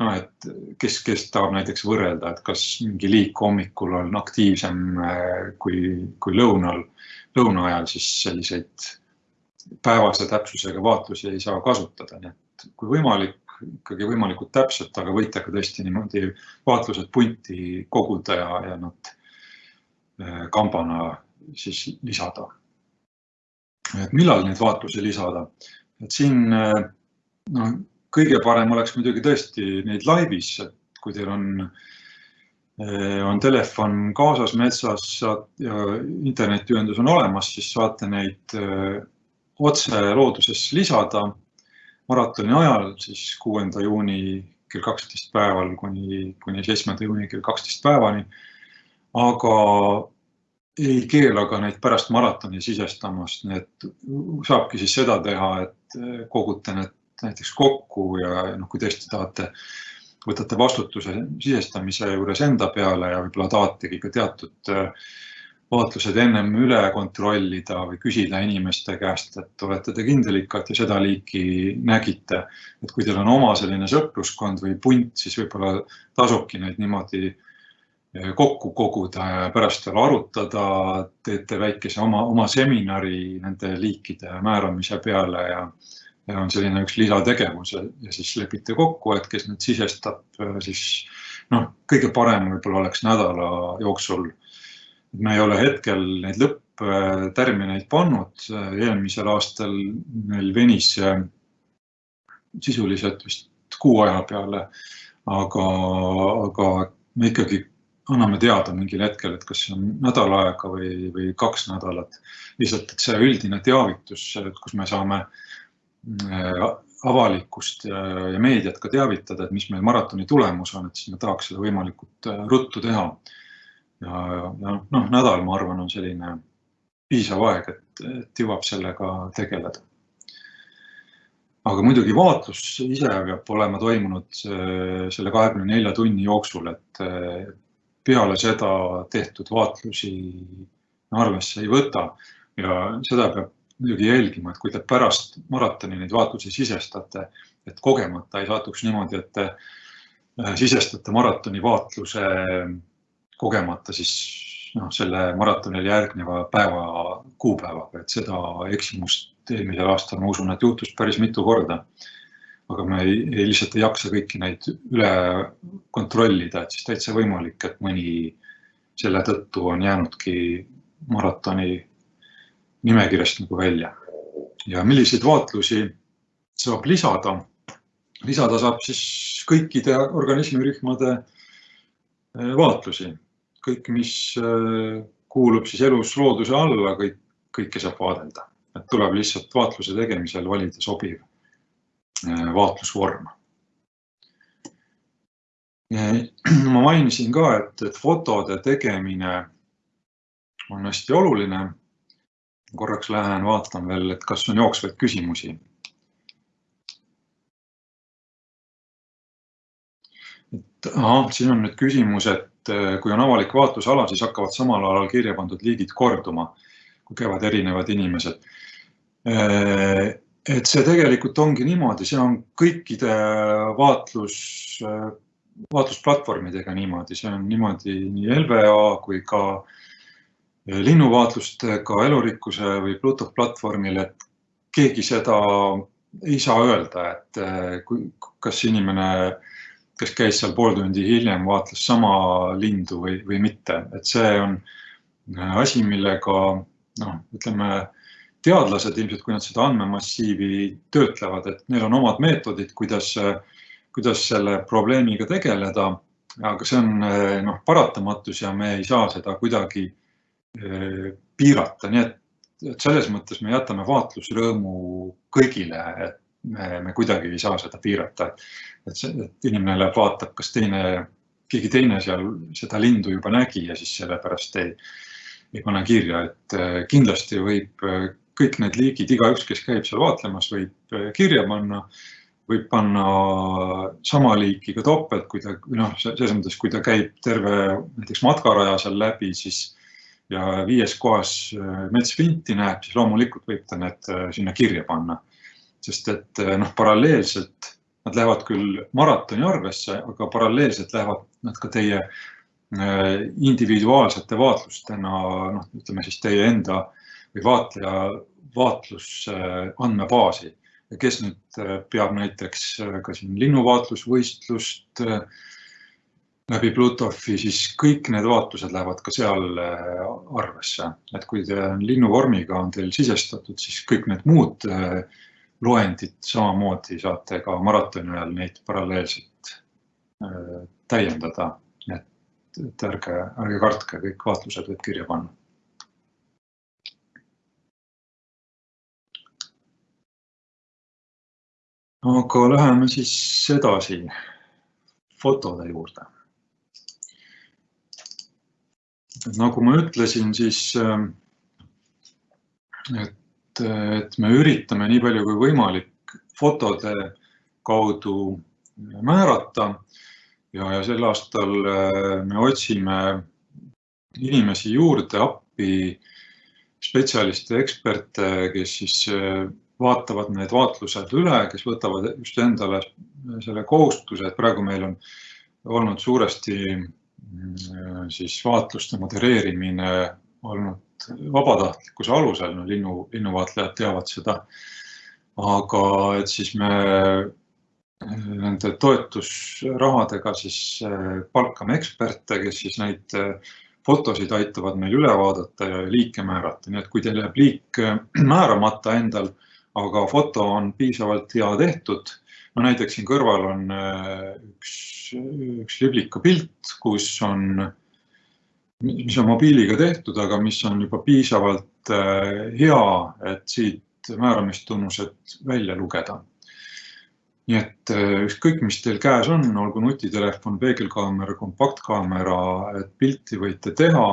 noh, et kes, kes tahab näiteks võrrelda, et kas mingi liik hommikul on aktiivsem äh, kui, kui lõunal, lõuna ajal, siis selliseid päevase täpsusega vaatlusi ei saa kasutada, nii et kui võimalik, ikkagi võimalikult täpselt, aga võite ka tõesti niimoodi vaatlused punti koguda ja, ja nad äh, kambana siis lisada. et millal neid vaatlusi lisada, et siin äh, noh, kõige parem oleks muidugi tõesti neid laivis, et kui teil on, eh, on telefon kaasas metsas ja internetiühendus on olemas, siis saate neid eh, otse looduses lisada maratoni ajal, siis kuuenda juuni kell kaksteist päeval kuni, kuni seitsmenda juuni kell kaksteist päevani. aga ei keela ka neid pärast maratoni sisestamast, nii et saabki siis seda teha, et eh, kogute need näiteks kokku ja noh, kui tõesti tahate, võtate vastutuse sisestamise juures enda peale ja võib-olla tahategi ka teatud äh, vaatlused ennem üle kontrollida või küsida inimeste käest, et olete te kindel ikka, et te seda liiki nägite. et kui teil on oma selline sõpruskond või punt, siis võib-olla tasubki neid niimoodi äh, kokku koguda ja pärast veel arutada, teete väikese oma, oma seminari nende liikide määramise peale ja ja on selline üks lisategevus ja, ja siis lepite kokku, et kes nüüd sisestab, äh, siis noh, kõige parem võib-olla oleks nädala jooksul. me ei ole hetkel neid lõpptärmineid pannud, eelmisel aastal meil venis sisuliselt vist kuu aja peale, aga, aga me ikkagi anname teada mingil hetkel, et kas see on nädal aega või, või kaks nädalat. lihtsalt, et see üldine teavitus, kus me saame avalikkust ja, ja meediat ka teavitada, et mis meil maratoni tulemus on, et siis me tahaks seda võimalikult äh, ruttu teha. ja, ja noh, nädal, ma arvan, on selline piisav aeg, et, et jõuab sellega tegeleda. aga muidugi vaatlus ise peab olema toimunud selle kahekümne nelja tunni jooksul, et peale seda tehtud vaatlusi arvesse ei võta ja seda peab muidugi jälgima, et kui te pärast maratoni neid vaatlusi sisestate, et kogemata ei satuks niimoodi, et äh, sisestate maratoni vaatluse kogemata siis noh, selle maratonile järgneva päeva kuupäevaga, et seda eksimust eelmisel aastal, ma usun, et juhtus päris mitu korda. aga me ei, ei, lihtsalt ei jaksa kõiki neid üle kontrollida, et siis täitsa võimalik, et mõni selle tõttu on jäänudki maratoni nimekirjast nagu välja. ja milliseid vaatlusi saab lisada? lisada saab siis kõikide organismirühmade eh, vaatlusi, kõik, mis eh, kuulub siis elus looduse alla, kõik, kõike saab vaadelda, et tuleb lihtsalt vaatluse tegemisel valida sobiv eh, vaatlusvorm. ma mainisin ka, et, et fotode tegemine on hästi oluline korraks lähen vaatan veel, et kas on jooksvaid küsimusi. et ahah, siin on nüüd küsimus, et eh, kui on avalik vaatlusala, siis hakkavad samal alal kirja pandud liigid korduma, kui käivad erinevad inimesed. Eh, et see tegelikult ongi niimoodi, see on kõikide vaatlus, vaatlusplatvormidega niimoodi, see on niimoodi nii LVA kui ka äh, linnuvaatlustega elurikkuse või Bluetooth platvormil, et keegi seda ei saa öelda, et eh, kui, kas inimene, kes käis seal pool tundi hiljem, vaatles sama lindu või, või mitte, et see on eh, asi, millega noh, ütleme teadlased ilmselt, kui nad seda andmemassiivi töötlevad, et neil on omad meetodid, kuidas, kuidas selle probleemiga tegeleda. aga see on eh, noh, paratamatus ja me ei saa seda kuidagi piirata, nii et, et selles mõttes me jätame vaatlusrõõmu kõigile, et me, me kuidagi ei saa seda piirata. et see, et inimene läheb, vaatab, kas teine, keegi teine seal seda lindu juba nägi ja siis sellepärast ei, ei pane kirja, et äh, kindlasti võib äh, kõik need liigid, igaüks, kes käib seal vaatlemas, võib kirja panna võib panna sama liiki ka topelt, kui ta noh, selles mõttes, kui ta käib terve näiteks matkaraja seal läbi, siis ja viies kohas äh, metsvinti näeb, siis loomulikult võib ta need äh, sinna kirja panna. sest et äh, noh, paralleelselt nad lähevad küll maratoni arvesse, aga paralleelselt lähevad nad ka teie individuaalsete vaatlustena, noh, ütleme siis teie enda või vaatleja vaatlusandmebaasi. ja kes nüüd peab näiteks ka siin linnuvaatlusvõistlust läbi Bluetoothi, siis kõik need vaatlused lähevad ka seal äh, arvesse, et kui te linnuvormiga on teil sisestatud, siis kõik need muud äh, loendid samamoodi saate ka maratoni ajal neid paralleelselt äh, täiendada. et, et ärge, ärge kartke, kõik vaatlused võib kirja panna. aga läheme siis edasi fotode juurde nagu ma ütlesin, siis ähm, et, et me üritame nii palju kui võimalik fotode kaudu määrata ja, ja sel aastal äh, me otsime inimesi juurde appi, spetsialiste, eksperte, kes siis äh, vaatavad need vaatlused üle, kes võtavad just endale selle kohustuse, et praegu meil on olnud suuresti siis vaatluste modereerimine olnud vabatahtlikkuse alusel, no linnu, linnuvaatlejad teavad seda. aga et siis me nende toetusrahadega siis äh, palkame eksperte, kes siis neid fotosid aitavad meil üle vaadata ja liike määrata, nii et kui teil jääb liik määramata endal, aga foto on piisavalt hea tehtud, no näiteks siin kõrval on üks üks liblika pilt, kus on, mis on mobiiliga tehtud, aga mis on juba piisavalt äh, hea, et siit määramistunnused välja lugeda. nii et äh, ükskõik, mis teil käes on, olgu nutitelefon, peegelkaamera, kompaktkaamera, et pilti võite teha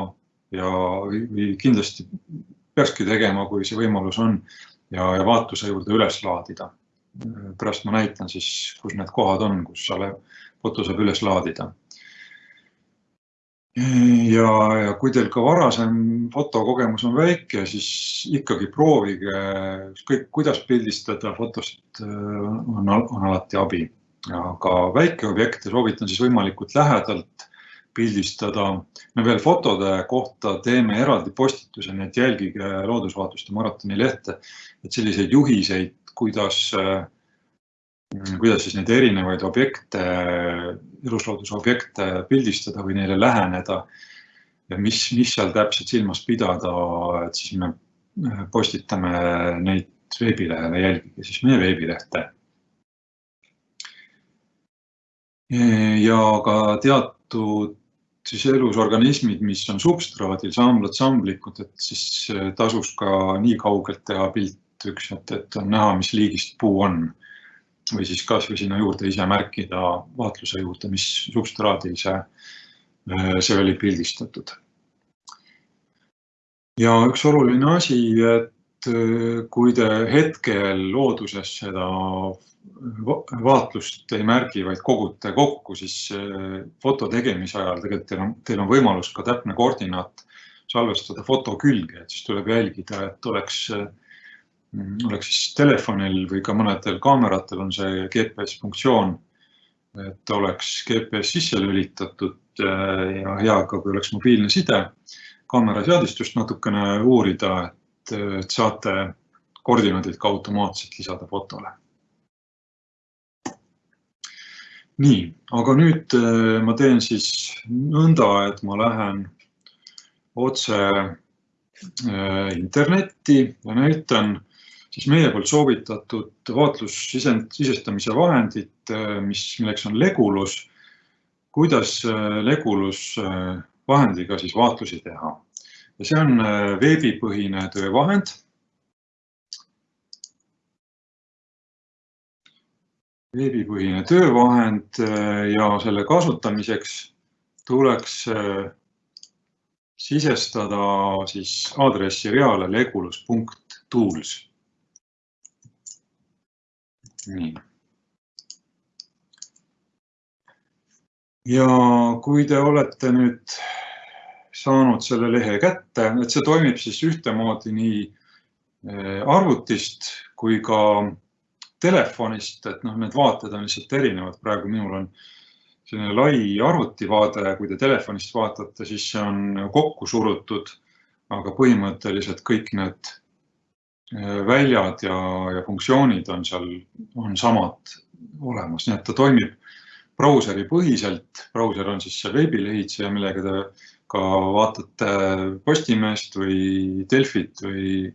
ja, või kindlasti peakski tegema, kui see võimalus on ja, ja vaatluse juurde üles laadida. Pärast ma näitan siis, kus need kohad on, kus selle foto saab üles laadida. ja, ja kui teil ka varasem fotokogemus on väike, siis ikkagi proovige ükskõik kuidas pildistada, fotost on, on alati abi. aga väikeobjekte soovitan siis võimalikult lähedalt pildistada. me veel fotode kohta teeme eraldi postituse, nii et jälgige Loodusvaatluste maratoni lehte, et selliseid juhiseid, kuidas, kuidas siis neid erinevaid objekte, eluslooduse objekte pildistada või neile läheneda ja mis, mis seal täpselt silmas pidada, et siis me postitame neid veebilehele, jälgige siis meie veebilehte. ja ka teatud siis elusorganismid, mis on substraadil, samblad, samblikud, et siis äh, tasuks ka nii kaugelt teha pilt üks, et, et on näha, mis liigist puu on. või siis kasvõi sinna juurde ise märkida vaatluse juurde, mis substraadil see, äh, see oli pildistatud. ja üks oluline asi, et äh, kui te hetkel looduses seda vaatlust ei märgi, vaid kogute kokku, siis foto tegemise ajal tegelikult teil on, teil on võimalus ka täpne koordinaat salvestada foto külge, et siis tuleb jälgida, et oleks, mm, oleks siis telefonil või ka mõnedel kaameratel on see GPS funktsioon, et oleks GPS sisse lülitatud eh, ja hea ka, kui oleks mobiilne side, kaamera seadistust natukene uurida, et, et saate koordinaadid ka automaatselt lisada fotole. Nii, aga nüüd äh, ma teen siis nõnda, et ma lähen otse äh, internetti ja näitan siis meie poolt soovitatud vaatlussisestamise vahendit, äh, mis, milleks on Legulus. kuidas Legulus vahendiga siis vaatlusi teha ja see on veebipõhine töövahend veebipõhine töövahend äh, ja selle kasutamiseks tuleks äh, sisestada siis aadressireale legulus.tools. nii. ja kui te olete nüüd saanud selle lehe kätte, et see toimib siis ühtemoodi nii äh, arvutist kui ka telefonist, et noh, need vaated on lihtsalt erinevad, praegu minul on selline lai arvutivaade, kui te telefonist vaatate, siis see on kokku surutud, aga põhimõtteliselt kõik need väljad ja, ja funktsioonid on seal, on samad olemas, nii et ta toimib brauseri põhiselt. brauser on siis see veebilehitseja, millega te ka vaatate Postimeest või Delfit või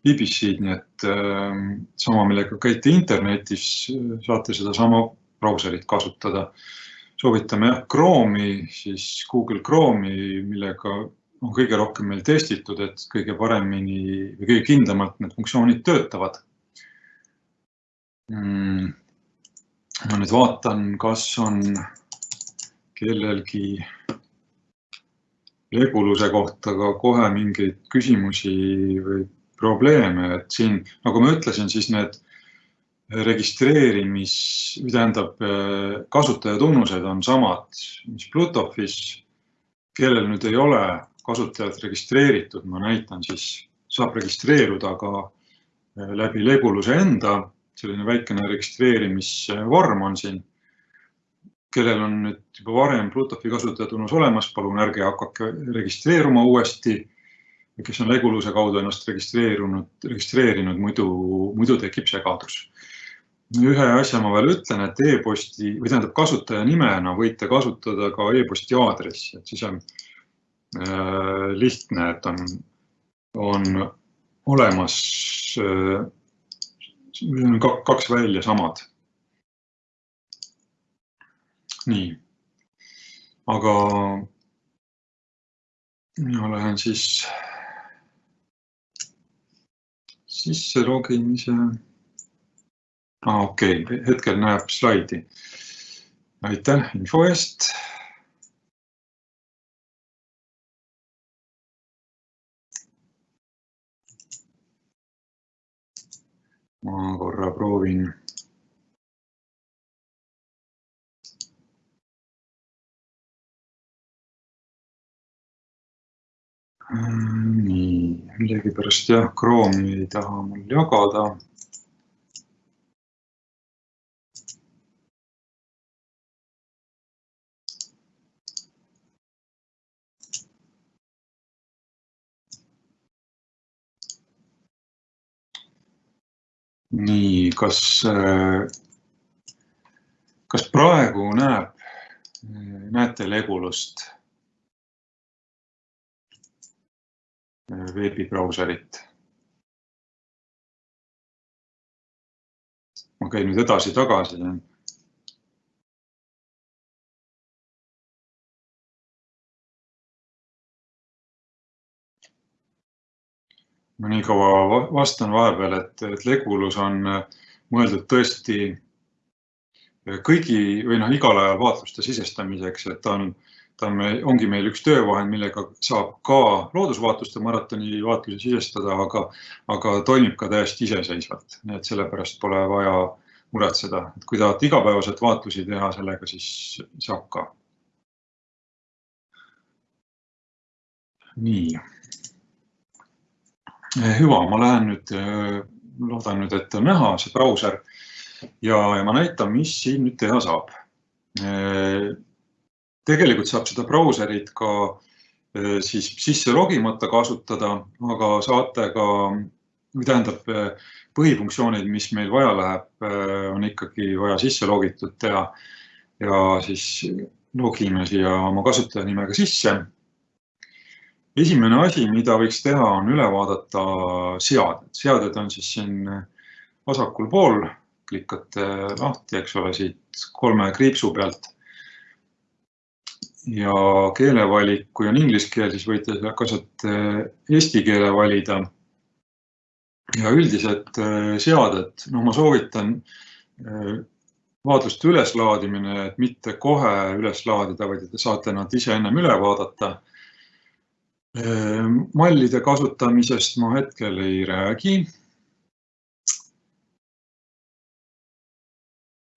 BBC-d, nii et äh, sama, millega käite internetis, saate sedasama brauserit kasutada. soovitame jah Chrome'i, siis Google Chrome'i, millega on kõige rohkem meil testitud, et kõige paremini või kõige kindlamalt need funktsioonid töötavad mm.. ma nüüd vaatan, kas on kellelgi Leguluse kohta ka kohe mingeid küsimusi või probleeme, et siin, nagu ma ütlesin, siis need registreerimis, tähendab, kasutajatunnused on samad, mis Plutofis. kellel nüüd ei ole kasutajat registreeritud, ma näitan siis, saab registreeruda ka äh, läbi Leguluse enda, selline väikene registreerimisvorm on siin. kellel on nüüd juba varem Plutofi kasutajatunnus olemas, palun ärge hakake registreeruma uuesti kes on Leguluse kaudu ennast registreerunud, registreerinud, muidu, muidu tekib segadus. ühe asja ma veel ütlen, et e-posti või tähendab kasutaja nimena võite kasutada ka e-posti aadressi, et siis on lihtne, et on, on olemas äh, kaks välja samad. nii, aga mina lähen siis sisse logimise. Ah, okei okay., hetkel näeb slaidi. aitäh info eest ma korra proovin. nii, millegipärast jah, Chrome'i ei taha mul jagada nii, kas, kas praegu näeb, näete Legulust? veebibrauserit. ma käin nüüd edasi-tagasi ma nii kaua vastan vahepeal, et, et Legulus on äh, mõeldud tõesti äh, kõigi või noh, igal ajal vaatluste sisestamiseks, et ta on, ta on, ongi meil üks töövahend, millega saab ka loodusvaatluste maratoni vaatlusi sisestada, aga, aga toimib ka täiesti iseseisvalt, nii et sellepärast pole vaja muretseda, et kui tahate igapäevaselt vaatlusi teha, sellega siis saab ka. nii hüva, ma lähen nüüd, eh, loodan nüüd, et on näha see brauser ja, ja ma näitan, mis siin nüüd teha saab. Eh, tegelikult saab seda brauserit ka siis sisse logimata kasutada, aga saate ka, või tähendab, põhifunktsioonid, mis meil vaja läheb, on ikkagi vaja sisse logitud teha ja siis logime siia oma kasutajanimega sisse esimene asi, mida võiks teha, on üle vaadata seaded. seaded on siis siin vasakul pool, klikate lahti, eks ole, siit kolme kriipsu pealt. ja keelevalik, kui on inglise keel, siis võite sealt eesti keele valida. ja üldised äh, seaded, no ma soovitan äh, vaadluste üleslaadimine, et mitte kohe üles laadida, vaid te saate nad ise ennem üle vaadata mallide kasutamisest ma hetkel ei räägi.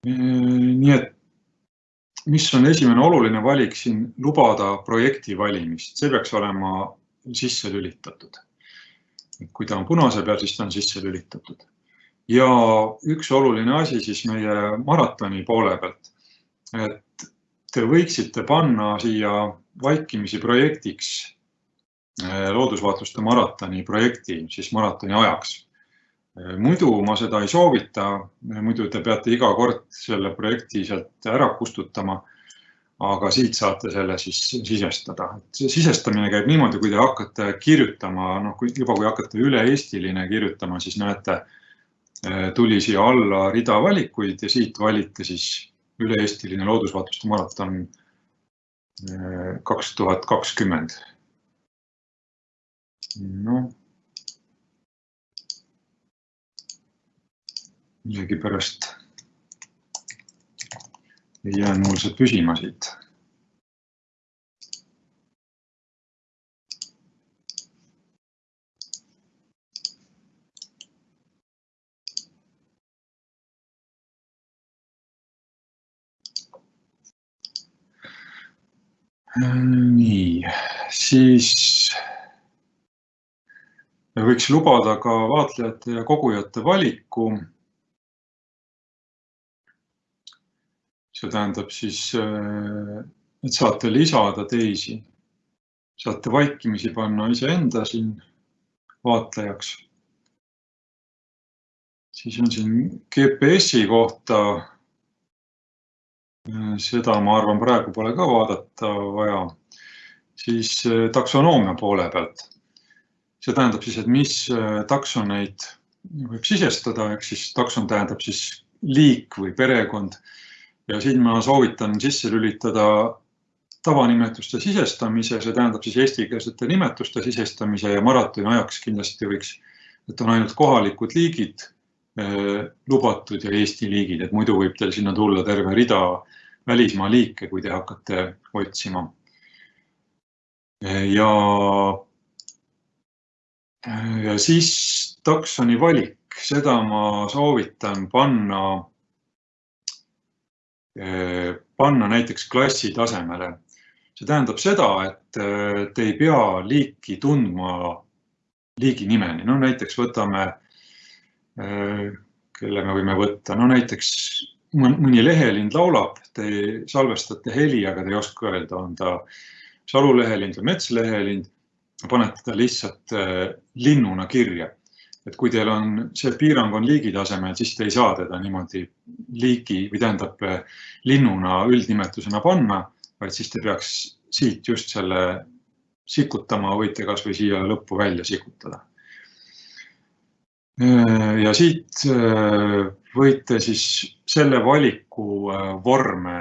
Ehm, nii et mis on esimene oluline valik siin, lubada projekti valimist, see peaks olema sisse lülitatud. kui ta on punase peal, siis ta on sisse lülitatud. ja üks oluline asi siis meie maratoni poole pealt, et te võiksite panna siia vaikimisi projektiks loodusvaatluste maratoni projekti siis maratoni ajaks. Äh, muidu ma seda ei soovita, äh, muidu te peate iga kord selle projekti sealt ära kustutama. aga siit saate selle siis sisestada. see sisestamine käib niimoodi, kui te hakkate kirjutama, noh, kui juba, kui hakkate üle-eestiline kirjutama, siis näete, tuli siia alla rida valikuid ja siit valite siis üle-eestiline loodusvaatluste maraton kaks tuhat kakskümmend noh. millegipärast ei jäänud mul see püsima siit. nii, siis võiks lubada ka vaatlejate ja kogujate valiku. see tähendab siis, äh, et saate lisada teisi, saate vaikimisi panna iseenda siin vaatlejaks. siis on siin GPS-i kohta. Äh, seda ma arvan, praegu pole ka vaadata vaja. siis äh, taksonoomia poole pealt see tähendab siis, et mis äh, taksoneid võib sisestada, ehk siis takson tähendab siis liik või perekond. ja siin ma soovitan sisse lülitada tavanimetuste sisestamise, see tähendab siis eestikeelsete nimetuste sisestamise ja maratoni ajaks kindlasti võiks, et on ainult kohalikud liigid eh, lubatud ja Eesti liigid, et muidu võib teil sinna tulla terve rida välismaa liike, kui te hakkate otsima. ja ja siis taksoni valik. seda ma soovitan panna, panna näiteks klassi tasemele. see tähendab seda, et te ei pea liiki tundma liigi nimeni, no näiteks võtame, kelle me võime võtta, no näiteks mõni lehelind laulab, te salvestate heli, aga te ei oska öelda, on ta salulehelind või metslehelind, panete ta lihtsalt äh, linnuna kirja. et kui teil on, see piirang on liigi tasemel, siis te ei saa teda niimoodi liigi või tähendab äh, linnuna üldnimetusena panna, vaid siis te peaks siit just selle sikutama, võite kasvõi siia lõppu välja sikutada. Äh, ja siit võite siis selle valiku vorme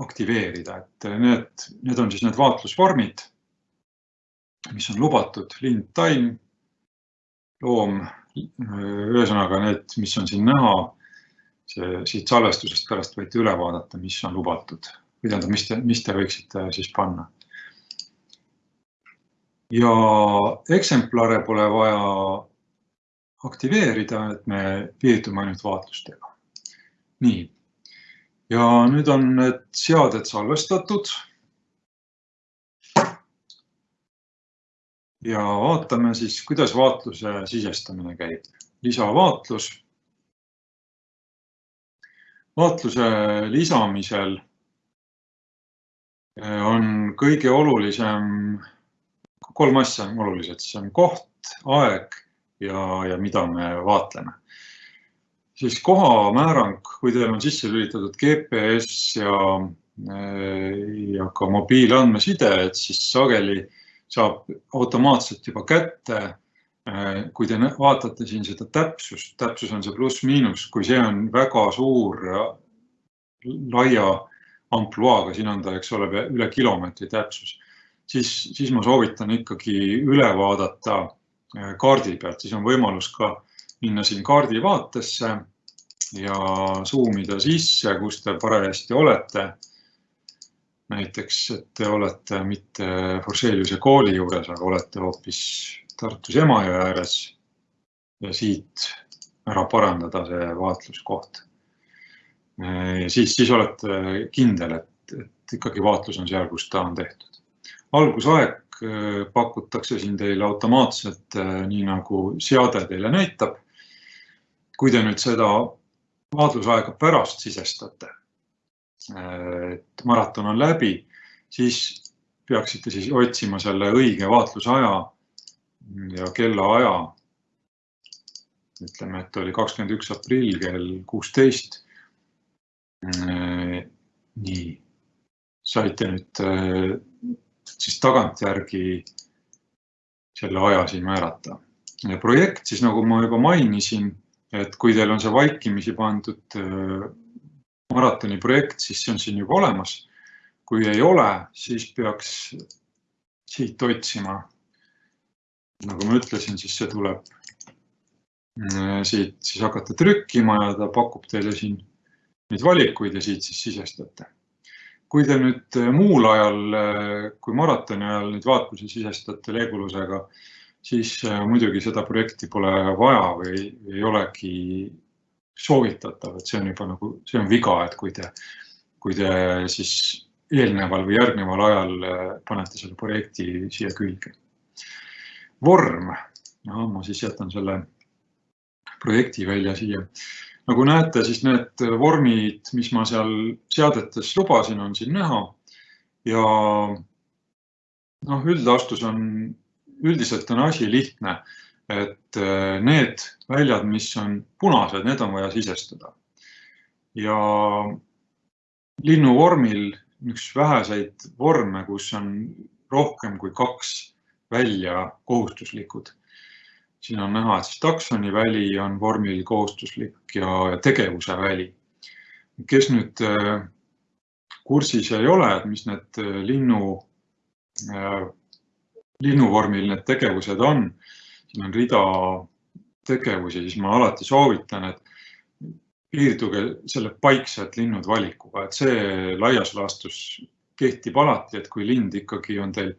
aktiveerida, et need, need on siis need vaatlusvormid, mis on lubatud, lind, taim, loom, ühesõnaga need, mis on siin näha, see siit salvestusest pärast võite üle vaadata, mis on lubatud või tähendab, mis te, mis te võiksite siis panna. ja eksemplare pole vaja aktiveerida, et me piirdume ainult vaatlustega. nii, ja nüüd on need seaded salvestatud. Ja vaatame siis, kuidas vaatluse sisestamine käib. lisavaatlus. vaatluse lisamisel on kõige olulisem, kolm asja on olulised, see on koht, aeg ja, ja mida me vaatleme. siis kohamäärang, kui teil on sisse lülitatud GPS ja, ja ka mobiilandmeside, et siis sageli saab automaatselt juba kätte. kui te vaatate siin seda täpsust, täpsus on see pluss-miinus, kui see on väga suur, laia ampluaaga, siin on ta, eks ole, üle kilomeetri täpsus, siis, siis ma soovitan ikkagi üle vaadata Äh, kaardi pealt, siis on võimalus ka minna siin kaardi vaatesse ja zoom ida sisse, kus te parajasti olete. Näiteks, et te olete mitte Forseliuse kooli juures, aga olete hoopis Tartus Emajõe ääres. ja siit ära parandada see vaatluskoht. Siis, siis olete kindel, et, et ikkagi vaatlus on seal, kus ta on tehtud. algusaeg Äh, pakutakse siin teile automaatselt, äh, nii nagu seade teile näitab. kui te nüüd seda vaatlusaega pärast sisestate, et maraton on läbi, siis peaksite siis otsima selle õige vaatlusaja ja kellaaja. ütleme, et oli kakskümmend üks aprill kell kuusteist. nii, saite nüüd siis tagantjärgi selle aja siin määrata. projekt siis, nagu ma juba mainisin, et kui teil on see vaikimisi pandud äh, maratoni projekt, siis see on siin juba olemas. kui ei ole, siis peaks siit otsima. nagu ma ütlesin, siis see tuleb äh, siit siis hakata trükkima ja ta pakub teile siin neid valikuid ja siit siis sisestate kui te nüüd äh, muul ajal äh, kui maratoni ajal nüüd vaatlusi sisestate Leegulusega, siis muidugi seda projekti pole vaja või ei olegi soovitatav, et see on juba nagu, see on viga, et kui te, kui te siis eelneval või järgneval ajal panete selle projekti siia külge. vorm, no ma siis jätan selle projekti välja siia nagu näete, siis need vormid, mis ma seal seadetes lubasin, on siin näha. ja noh, üldastus on, üldiselt on asi lihtne, et äh, need väljad, mis on punased, need on vaja sisestada. ja linnuvormil üks väheseid vorme, kus on rohkem kui kaks välja kohustuslikud siin on näha, et siis taksoni väli on vormil kohustuslik ja, tegevuse väli. kes nüüd äh, kursis ei ole, et mis need äh, linnu, linnuvormil need tegevused on, siin on rida tegevusi, siis ma alati soovitan, et piirduge selle paikselt linnud valikuga, et see laias laastus kehtib alati, et kui lind ikkagi on teil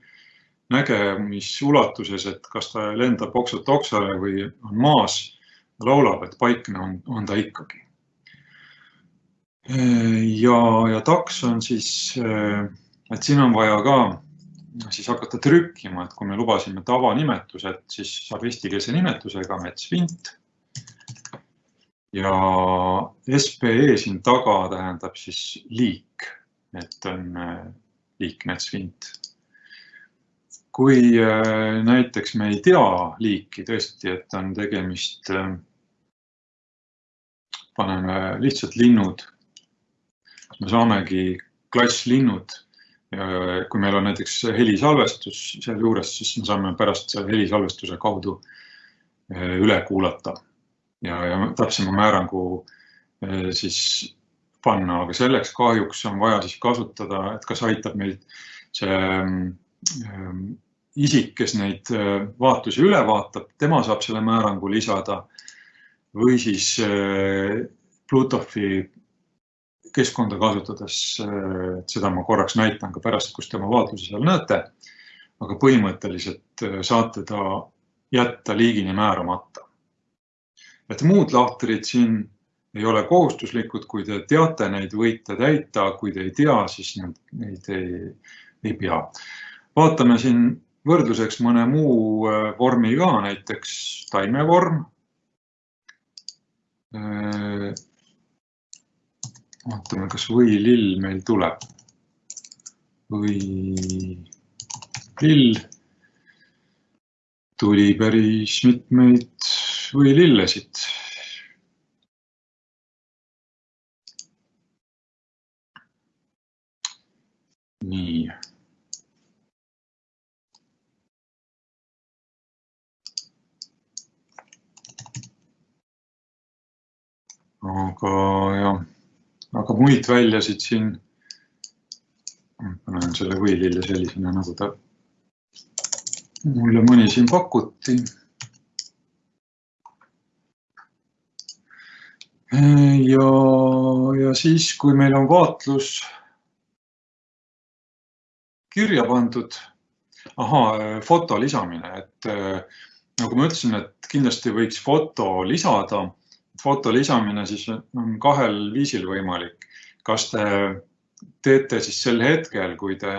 nägemisuulatuses, et kas ta lendab oksalt oksale või on maas laulab, et paikne on, on ta ikkagi. ja, ja taks on siis, et siin on vaja ka siis hakata trükkima, et kui me lubasime tavanimetused, siis saab eestikeelse nimetusega metsvint. ja SPE siin taga tähendab siis liik, et on liik metsvint kui äh, näiteks me ei tea liiki tõesti, et on tegemist, äh, paneme lihtsalt linnud, me saamegi klasslinnud. Kui meil on näiteks helisalvestus sealjuures, siis me saame pärast selle helisalvestuse kaudu äh, üle kuulata. Ja, ja täpsema määrangu siis panna, aga selleks kahjuks on vaja siis kasutada, et kas aitab meid see Ähm, isik, kes neid äh, vaatusi üle vaatab, tema saab selle määrangu lisada või siis Bluetoothi keskkonda kasutades, et seda ma korraks näitan ka pärast, kus tema vaatlusi seal näete. aga põhimõtteliselt saate ta jätta liigini määramata. et muud lahtrid siin ei ole kohustuslikud, kui te teate neid, võite täita, kui te ei tea, siis neid, neid ei, ei pea vaatame siin võrdluseks mõne muu äh, vormi ka, näiteks taimevorm. Vaatame, kas võilill meil tuleb. võilill. tuli päris mitmeid võilillesid. nii aga jah, aga muid väljasid siin, panen selle võilille sellisena, nagu ta mulle mõni siin pakuti. ja, ja siis, kui meil on vaatlus kirja pandud, ahaa, foto lisamine, et nagu ma ütlesin, et kindlasti võiks foto lisada foto lisamine siis on kahel viisil võimalik. kas te teete siis sel hetkel, kui te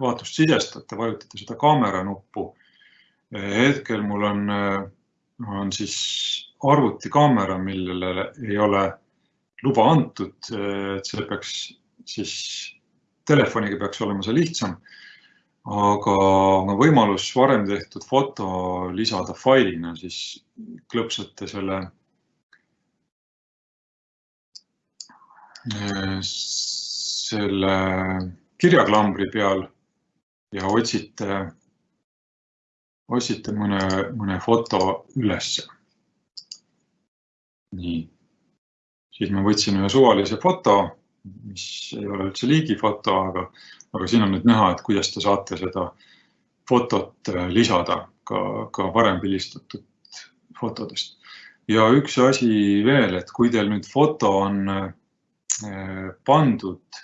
vaatust sisestate, vajutate seda kaamera nuppu. hetkel mul on, on siis arvutikaamera, millele ei ole luba antud, et see peaks siis, telefoniga peaks olema see lihtsam. aga on võimalus varem tehtud foto lisada failina, siis klõpsate selle selle kirjaklambri peal ja otsite, otsite mõne, mõne foto ülesse. nii, siis ma võtsin ühe suvalise foto, mis ei ole üldse liigifoto, aga, aga siin on nüüd näha, et kuidas te saate seda fotot lisada ka, ka varem pildistatud fotodest. ja üks asi veel, et kui teil nüüd foto on Äh, pandud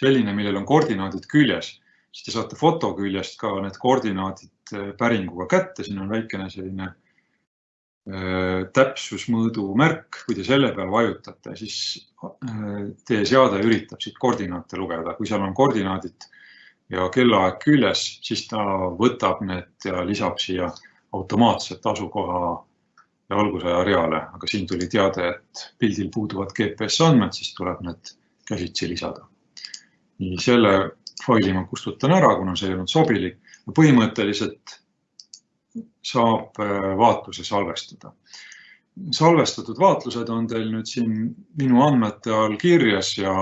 selline, millel on koordinaadid küljes, siis te saate foto küljest ka need koordinaadid äh, päringuga kätte, siin on väikene selline äh, täpsusmõõdu märk, kui te selle peal vajutate, siis teie seade üritab siit koordinaate lugeda, kui seal on koordinaadid ja kellaaeg küljes, siis ta võtab need ja lisab siia automaatselt asukoha ja algusaja reale, aga siin tuli teade, et pildil puuduvad GPS andmed, siis tuleb need käsitsi lisada. nii selle faili ma kustutan ära, kuna see ei olnud sobilik ja põhimõtteliselt saab äh, vaatluse salvestada. salvestatud vaatlused on teil nüüd siin minu andmete all kirjas ja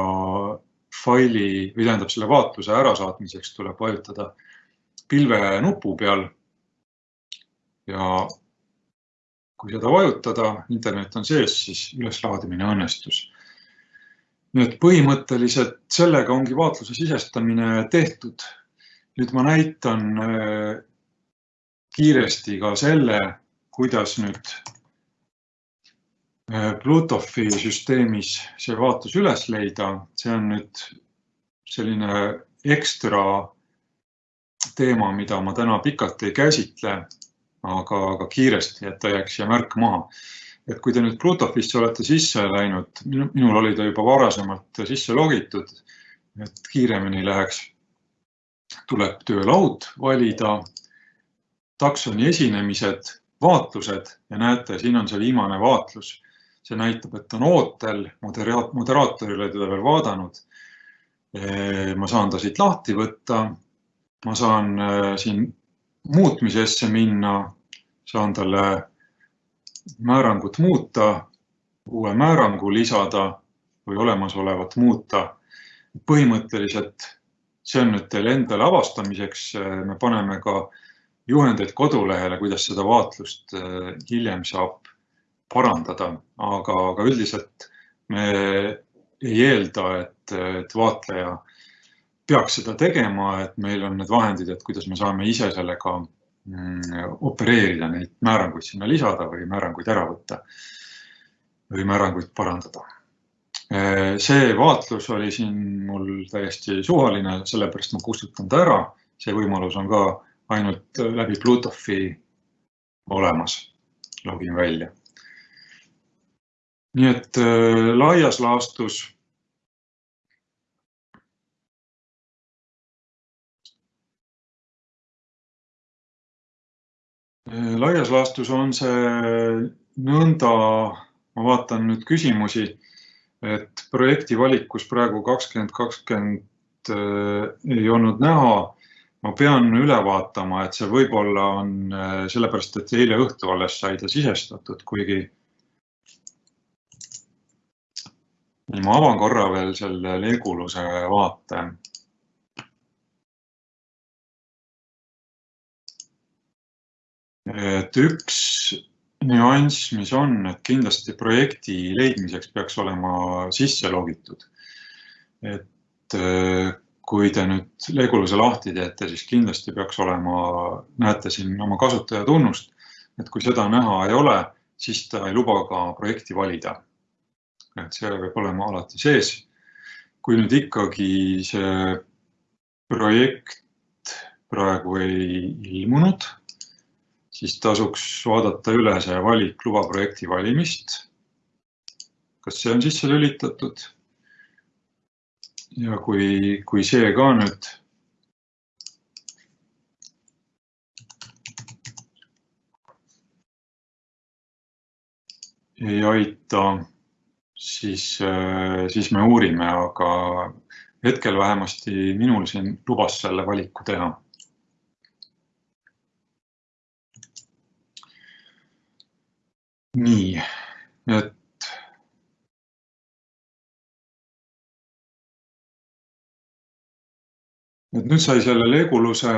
faili või tähendab selle vaatluse ärasaatmiseks tuleb vajutada pilve nupu peal. ja kui seda vajutada, internet on sees, siis üleslaadimine õnnestus. nii et põhimõtteliselt sellega ongi vaatluse sisestamine tehtud. nüüd ma näitan äh, kiiresti ka selle, kuidas nüüd äh, Bluetoothi süsteemis see vaatlus üles leida, see on nüüd selline ekstra teema, mida ma täna pikalt ei käsitle aga, aga kiiresti, et ta jääks siia märk maha. et kui te nüüd Plutofisse olete sisse läinud, minul oli ta juba varasemalt sisse logitud, et kiiremini läheks, tuleb töölaud valida, taksoni esinemised, vaatlused ja näete, siin on see viimane vaatlus. see näitab, et on ootel, moderaatorile teda veel vaadanud. ma saan ta siit lahti võtta. ma saan äh, siin muutmisesse minna, saan talle määrangut muuta, uue määrangu lisada või olemasolevat muuta. põhimõtteliselt see on nüüd teile endale avastamiseks, me paneme ka juhendeid kodulehele, kuidas seda vaatlust äh, hiljem saab parandada, aga, aga üldiselt me ei eelda, et, et vaatleja peaks seda tegema, et meil on need vahendid, et kuidas me saame ise sellega mm, opereerida, neid määranguid sinna lisada või määranguid ära võtta või määranguid parandada. see vaatlus oli siin mul täiesti suvaline, sellepärast ma kustutan ta ära. see võimalus on ka ainult läbi Bluetoothi olemas. login välja. nii et äh, laias laastus laias laastus on see nõnda, ma vaatan nüüd küsimusi, et projekti valikus praegu kakskümmend kakskümmend äh, ei olnud näha. ma pean üle vaatama, et see võib-olla on äh, sellepärast, et eile õhtu alles sai ta sisestatud, kuigi. ma avan korra veel selle Leguluse vaate et üks nüanss, mis on, et kindlasti projekti leidmiseks peaks olema sisse logitud. et äh, kui te nüüd Leguluse lahti teete, siis kindlasti peaks olema, näete siin oma kasutajatunnust, et kui seda näha ei ole, siis ta ei luba ka projekti valida. et see peab olema alati sees. kui nüüd ikkagi see projekt praegu ei ilmunud siis tasuks vaadata üle see valik luba projekti valimist. kas see on sisse lülitatud? ja kui, kui see ka nüüd ei aita, siis, siis me uurime, aga hetkel vähemasti minul siin lubas selle valiku teha nii, et et nüüd sai selle Leguluse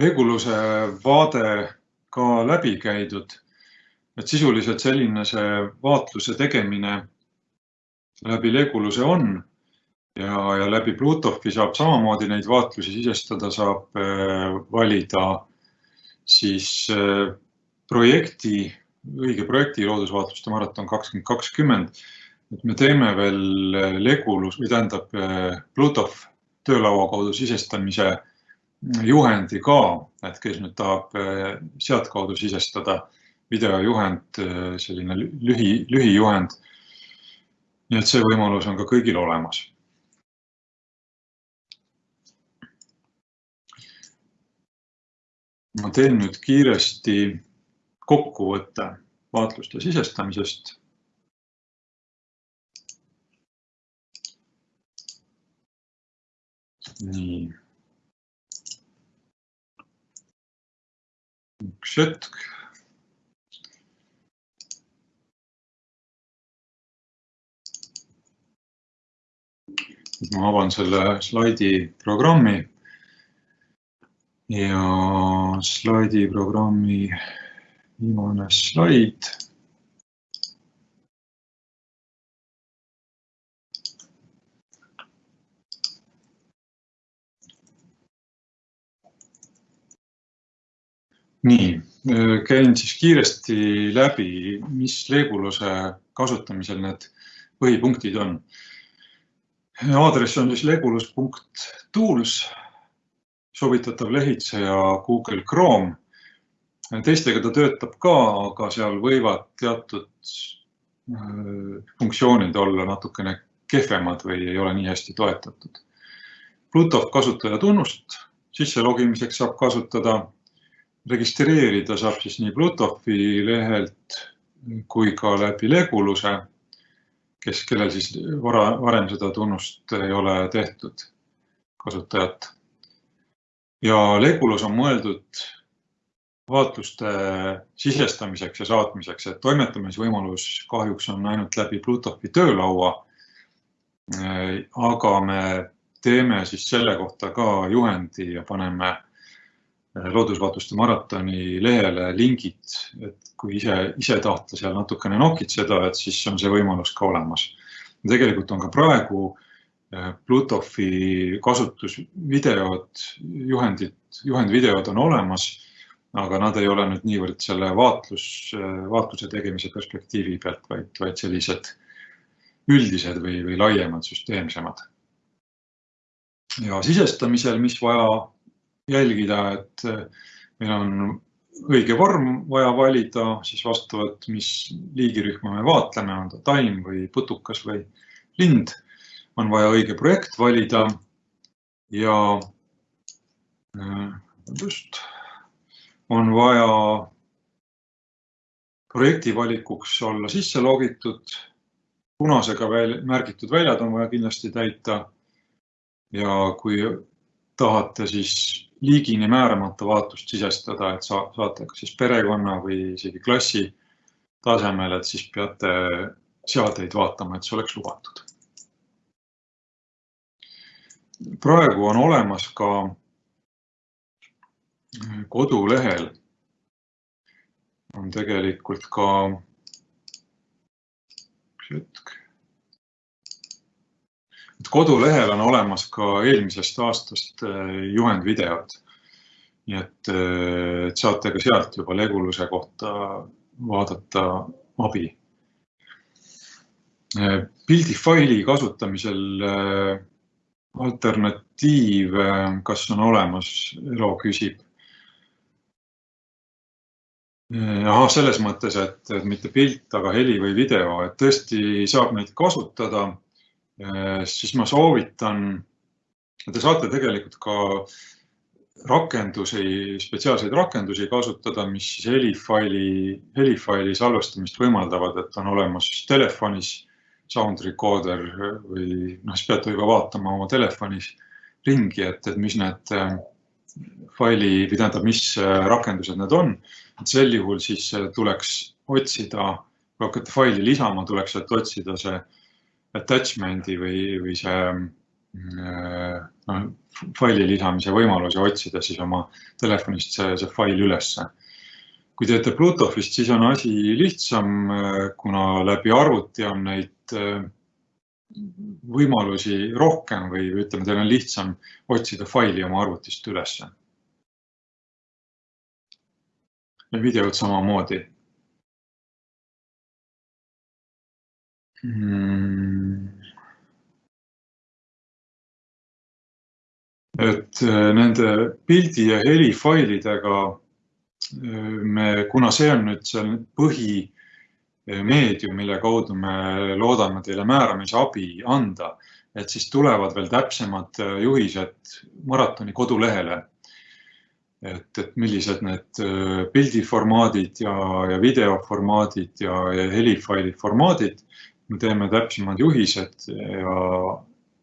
Leguluse vaade ka läbi käidud. et sisuliselt selline see vaatluse tegemine läbi Leguluse on ja, ja läbi Bluetoothi saab samamoodi neid vaatlusi sisestada, saab äh, valida siis äh, projekti, õige projekti loodusvaatluste maraton kakskümmend kakskümmend. et me teeme veel äh, Legulus või tähendab Bluetooth töölaua kaudu sisestamise juhendi ka, et kes nüüd tahab sealtkaudu sisestada videojuhend, selline lühi, lühijuhend. nii et see võimalus on ka kõigil olemas ma teen nüüd kiiresti kokkuvõtte vaatluste sisestamisest. nii. üks hetk. ma avan selle slaidi programmi ja slaidiprogrammi viimane slaid. nii, käin siis kiiresti läbi, mis Leebuluse kasutamisel need põhipunktid on. aadress on siis lebulus.tools soovitatav lehitseja Google Chrome. teistega ta töötab ka, aga seal võivad teatud funktsioonid olla natukene kehvemad või ei ole nii hästi toetatud. Bluetooth kasutajatunnust sisse logimiseks saab kasutada, registreerida saab siis nii Bluetoothi lehelt kui ka läbi Leguluse, kes, kellel siis vara, varem seda tunnust ei ole tehtud, kasutajat. Ja Legulus on mõeldud vaatluste sisestamiseks ja saatmiseks, et toimetamisvõimalus kahjuks on ainult läbi Bluetoothi töölaua. aga me teeme siis selle kohta ka juhendi ja paneme loodusvaatluste maratoni lehele lingid, et kui ise, ise tahta seal natukene nokitseda, et siis on see võimalus ka olemas. tegelikult on ka praegu eh, Bluetoothi kasutusvideod, juhendid, juhendvideod on olemas, aga nad ei ole nüüd niivõrd selle vaatlus, vaatluse tegemise perspektiivi pealt, vaid, vaid sellised üldised või, või laiemad, süsteemsemad. ja sisestamisel, mis vaja jälgida, et eh, meil on õige vorm vaja valida, siis vastavalt, mis liigirühma me vaatleme, on ta taim või putukas või lind, on vaja õige projekt valida ja eh, just, on vaja projekti valikuks olla sisse logitud, punasega väl, märgitud väljad on vaja kindlasti täita. ja kui tahate siis liigini määramata vaatlust sisestada, et sa saate kas siis perekonna või isegi klassi tasemel, et siis peate seadeid vaatama, et see oleks lubatud. Praegu on olemas ka kodulehel on tegelikult ka, üks hetk et kodulehel on olemas ka eelmisest aastast äh, juhendvideod. nii et, äh, et saate ka sealt juba Leguluse kohta vaadata abi. Äh, pildifaili kasutamisel alternatiiv, kas on olemas, Elo küsib. ahah, selles mõttes, et, et mitte pilt, aga heli või video, et tõesti saab neid kasutada Äh, siis ma soovitan, te saate tegelikult ka rakendusi, spetsiaalseid rakendusi kasutada, mis siis helifaili, helifaili salvestamist võimaldavad, et on olemas telefonis sound recorder või noh, siis peate juba vaatama oma telefonis ringi, et, et mis need äh, faili või tähendab, mis äh, rakendused need on. et sel juhul siis tuleks otsida, kui hakkate faili lisama, tuleks sealt otsida see attachment'i või, või see no, faili lisamise võimaluse otsida siis oma telefonist see, see fail ülesse. kui teete Bluetoothist, siis on asi lihtsam, kuna läbi arvuti on neid võimalusi rohkem või ütleme, teil on lihtsam otsida faili oma arvutist ülesse. ja videot samamoodi Hmm. et äh, nende pildi ja helifailidega äh, me, kuna see on nüüd seal põhimeedium, mille kaudu me loodame teile määramisabi anda, et siis tulevad veel täpsemad äh, juhised maratoni kodulehele. et, et millised need pildiformaadid ja, ja videoformaadid ja, ja helifaili formaadid me teeme täpsemad juhised ja,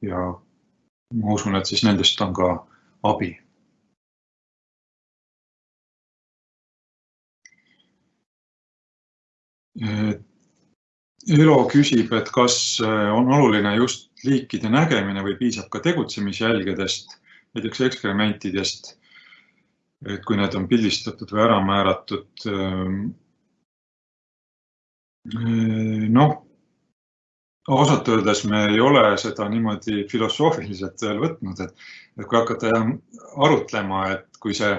ja ma usun, et siis nendest on ka abi. Elo küsib, et kas on oluline just liikide nägemine või piisab ka tegutsemisjälgedest, näiteks ekskrementidest, et kui need on pildistatud või ära määratud. noh ausalt öeldes me ei ole seda niimoodi filosoofiliselt veel võtnud, et, et kui hakata arutlema, et kui see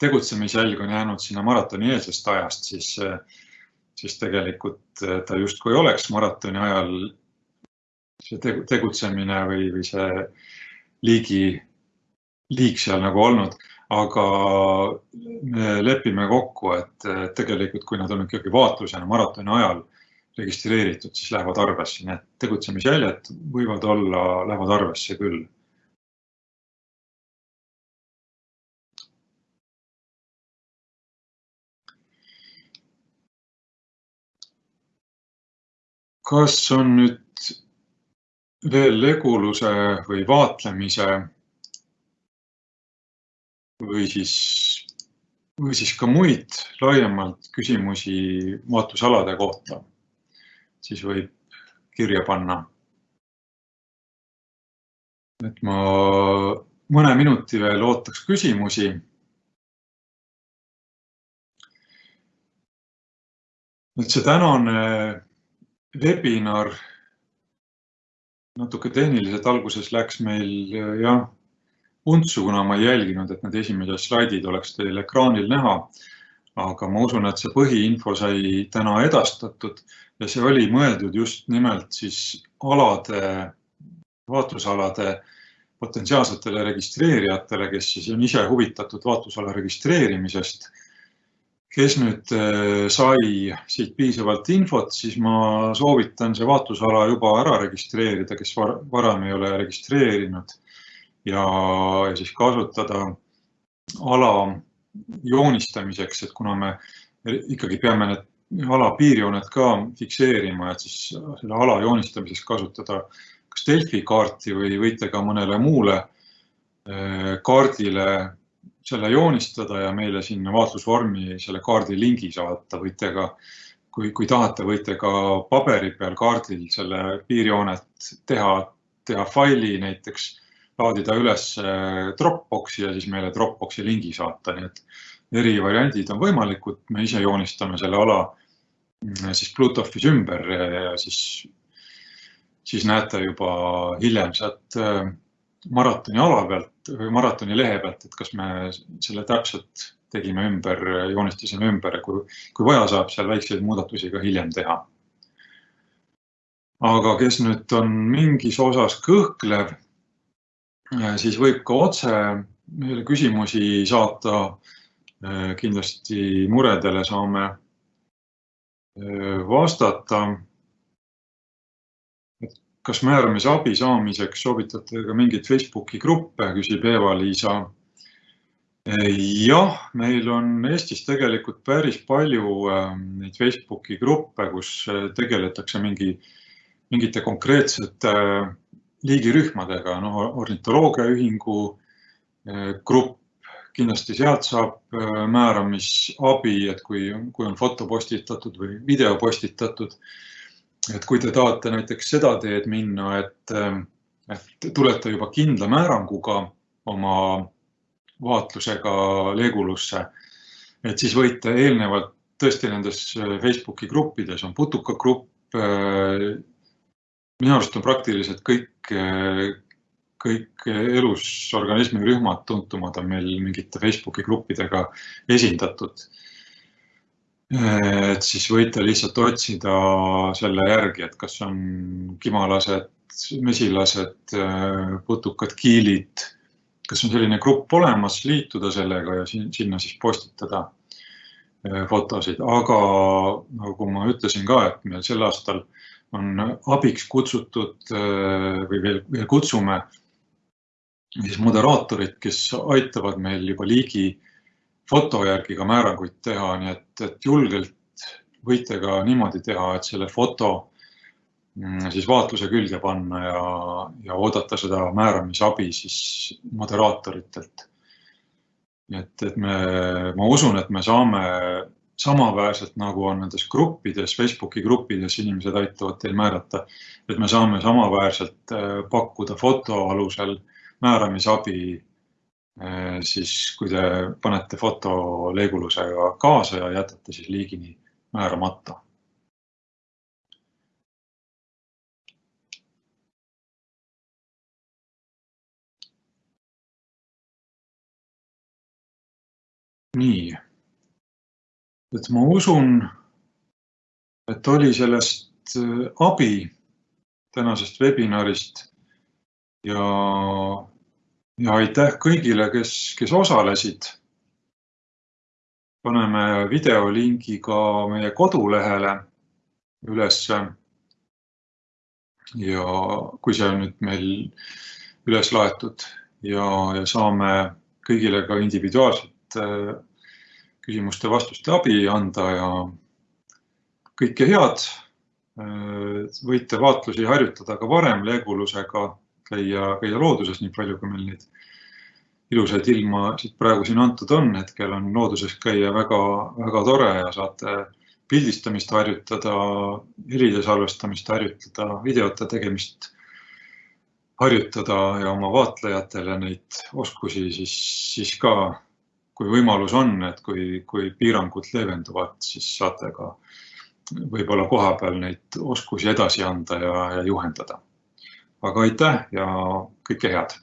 tegutsemisjälg on jäänud sinna maratoni eelsest ajast, siis, siis tegelikult ta justkui oleks maratoni ajal see tegutsemine või, või see liigi liik seal nagu olnud, aga me lepime kokku, et tegelikult, kui nad on ikkagi vaatlusena maratoni ajal registreeritud, siis lähevad arvesse, nii et tegutsemisjäljed võivad olla, lähevad arvesse küll. Kas on nüüd veel leguluse või vaatlemise või siis, või siis ka muid laiemalt küsimusi vaatlusalade kohta? siis võib kirja panna. et ma mõne minuti veel ootaks küsimusi. et see tänane webinar natuke tehniliselt alguses läks meil jah untsu, kuna ma ei jälginud, et need esimesed slaidid oleks teil ekraanil näha aga ma usun, et see põhiinfo sai täna edastatud ja see oli mõeldud just nimelt siis alade, vaatlusalade potentsiaalsetele registreerijatele, kes siis on ise huvitatud vaatlusala registreerimisest. Kes nüüd äh, sai siit piisavalt infot, siis ma soovitan see vaatlusala juba ära registreerida, kes varem ei ole registreerinud. Ja, siis kasutada ala joonistamiseks, et kuna me ikkagi peame need ala piirjooned ka fikseerima, et siis selle ala joonistamiseks kasutada kas Delfi kaarti või võite ka mõnele muule eh, kaardile selle joonistada ja meile sinna vaatlusvormi selle kaardi lingi saata, võite ka, kui, kui tahate, võite ka paberi peal kaardil selle piirjoonet teha, teha faili näiteks laadida üles äh, Dropboxi ja siis meile Dropboxi lingi saata, nii et eri variandid on võimalikud, me ise joonistame selle ala mm, siis Bluetoothis ümber ja siis, siis näete juba hiljem sealt äh, maratoni ala pealt või maratoni lehe pealt, et kas me selle täpselt tegime ümber, joonistasime ümber ja kui, kui vaja, saab seal väikseid muudatusi ka hiljem teha. aga kes nüüd on mingis osas kõhklev siis võib ka otse küsimusi saata. Äh, kindlasti muredele saame äh, vastata. Kas määramisabi saamiseks soovitate ka mingeid Facebooki gruppe, küsib Eva-Liisa. Äh, jah, meil on Eestis tegelikult päris palju neid Facebooki gruppe, kus tegeletakse mingi, mingite konkreetsete liigirühmadega, noh, ornitoloogiaühingu eh, grupp, kindlasti sealt saab määramisabi, et kui, kui on foto postitatud või video postitatud. Et kui te tahate näiteks seda teed minna, et, eh, et tulete juba kindla määranguga oma vaatlusega Legulusse, et siis võite eelnevalt tõesti nendes Facebooki gruppides on putukagrupp minu arust on praktiliselt kõik, kõik elusorganismi rühmad tuntumad on meil mingite Facebooki gruppidega esindatud. Et siis võite lihtsalt otsida selle järgi, et kas on kimalased, mesilased, putukad, kiilid, kas on selline grupp olemas, liituda sellega ja sinna siis postitada fotosid, aga nagu ma ütlesin ka, et meil sel aastal on abiks kutsutud äh, või veel, veel kutsume siis moderaatorid, kes aitavad meil juba liigi foto järgi ka määranguid teha, nii et, et julgelt võite ka niimoodi teha, et selle foto mm, siis vaatluse külge panna ja, ja oodata seda määramisabi siis moderaatoritelt. et, et me, ma usun, et me saame samaväärselt nagu on nendes gruppides, Facebooki gruppides inimesed aitavad teil määrata, et me saame samaväärselt äh, pakkuda foto alusel määramisabi, siis kui te panete foto leegulusega kaasa ja jätate siis liigini määramata. nii et ma usun, et oli sellest äh, abi tänasest webinarist ja ja aitäh kõigile, kes, kes osalesid. paneme videolingi ka meie kodulehele ülesse. ja kui see on nüüd meil üles laetud ja, ja saame kõigile ka individuaalselt äh, küsimuste-vastuste abi anda ja kõike head. Äh, võite vaatlusi harjutada ka varem leegulusega käia, käia looduses nii palju, kui meil neid ilusaid ilma siit praegu siin antud on. hetkel on looduses käia väga, väga tore ja saate pildistamist harjutada, helide salvestamist harjutada, videote tegemist harjutada ja oma vaatlejatele neid oskusi siis, siis ka, kui võimalus on, et kui, kui piirangud leevenduvad, siis saate ka võib-olla kohapeal neid oskusi edasi anda ja, ja juhendada aga aitäh ja kõike head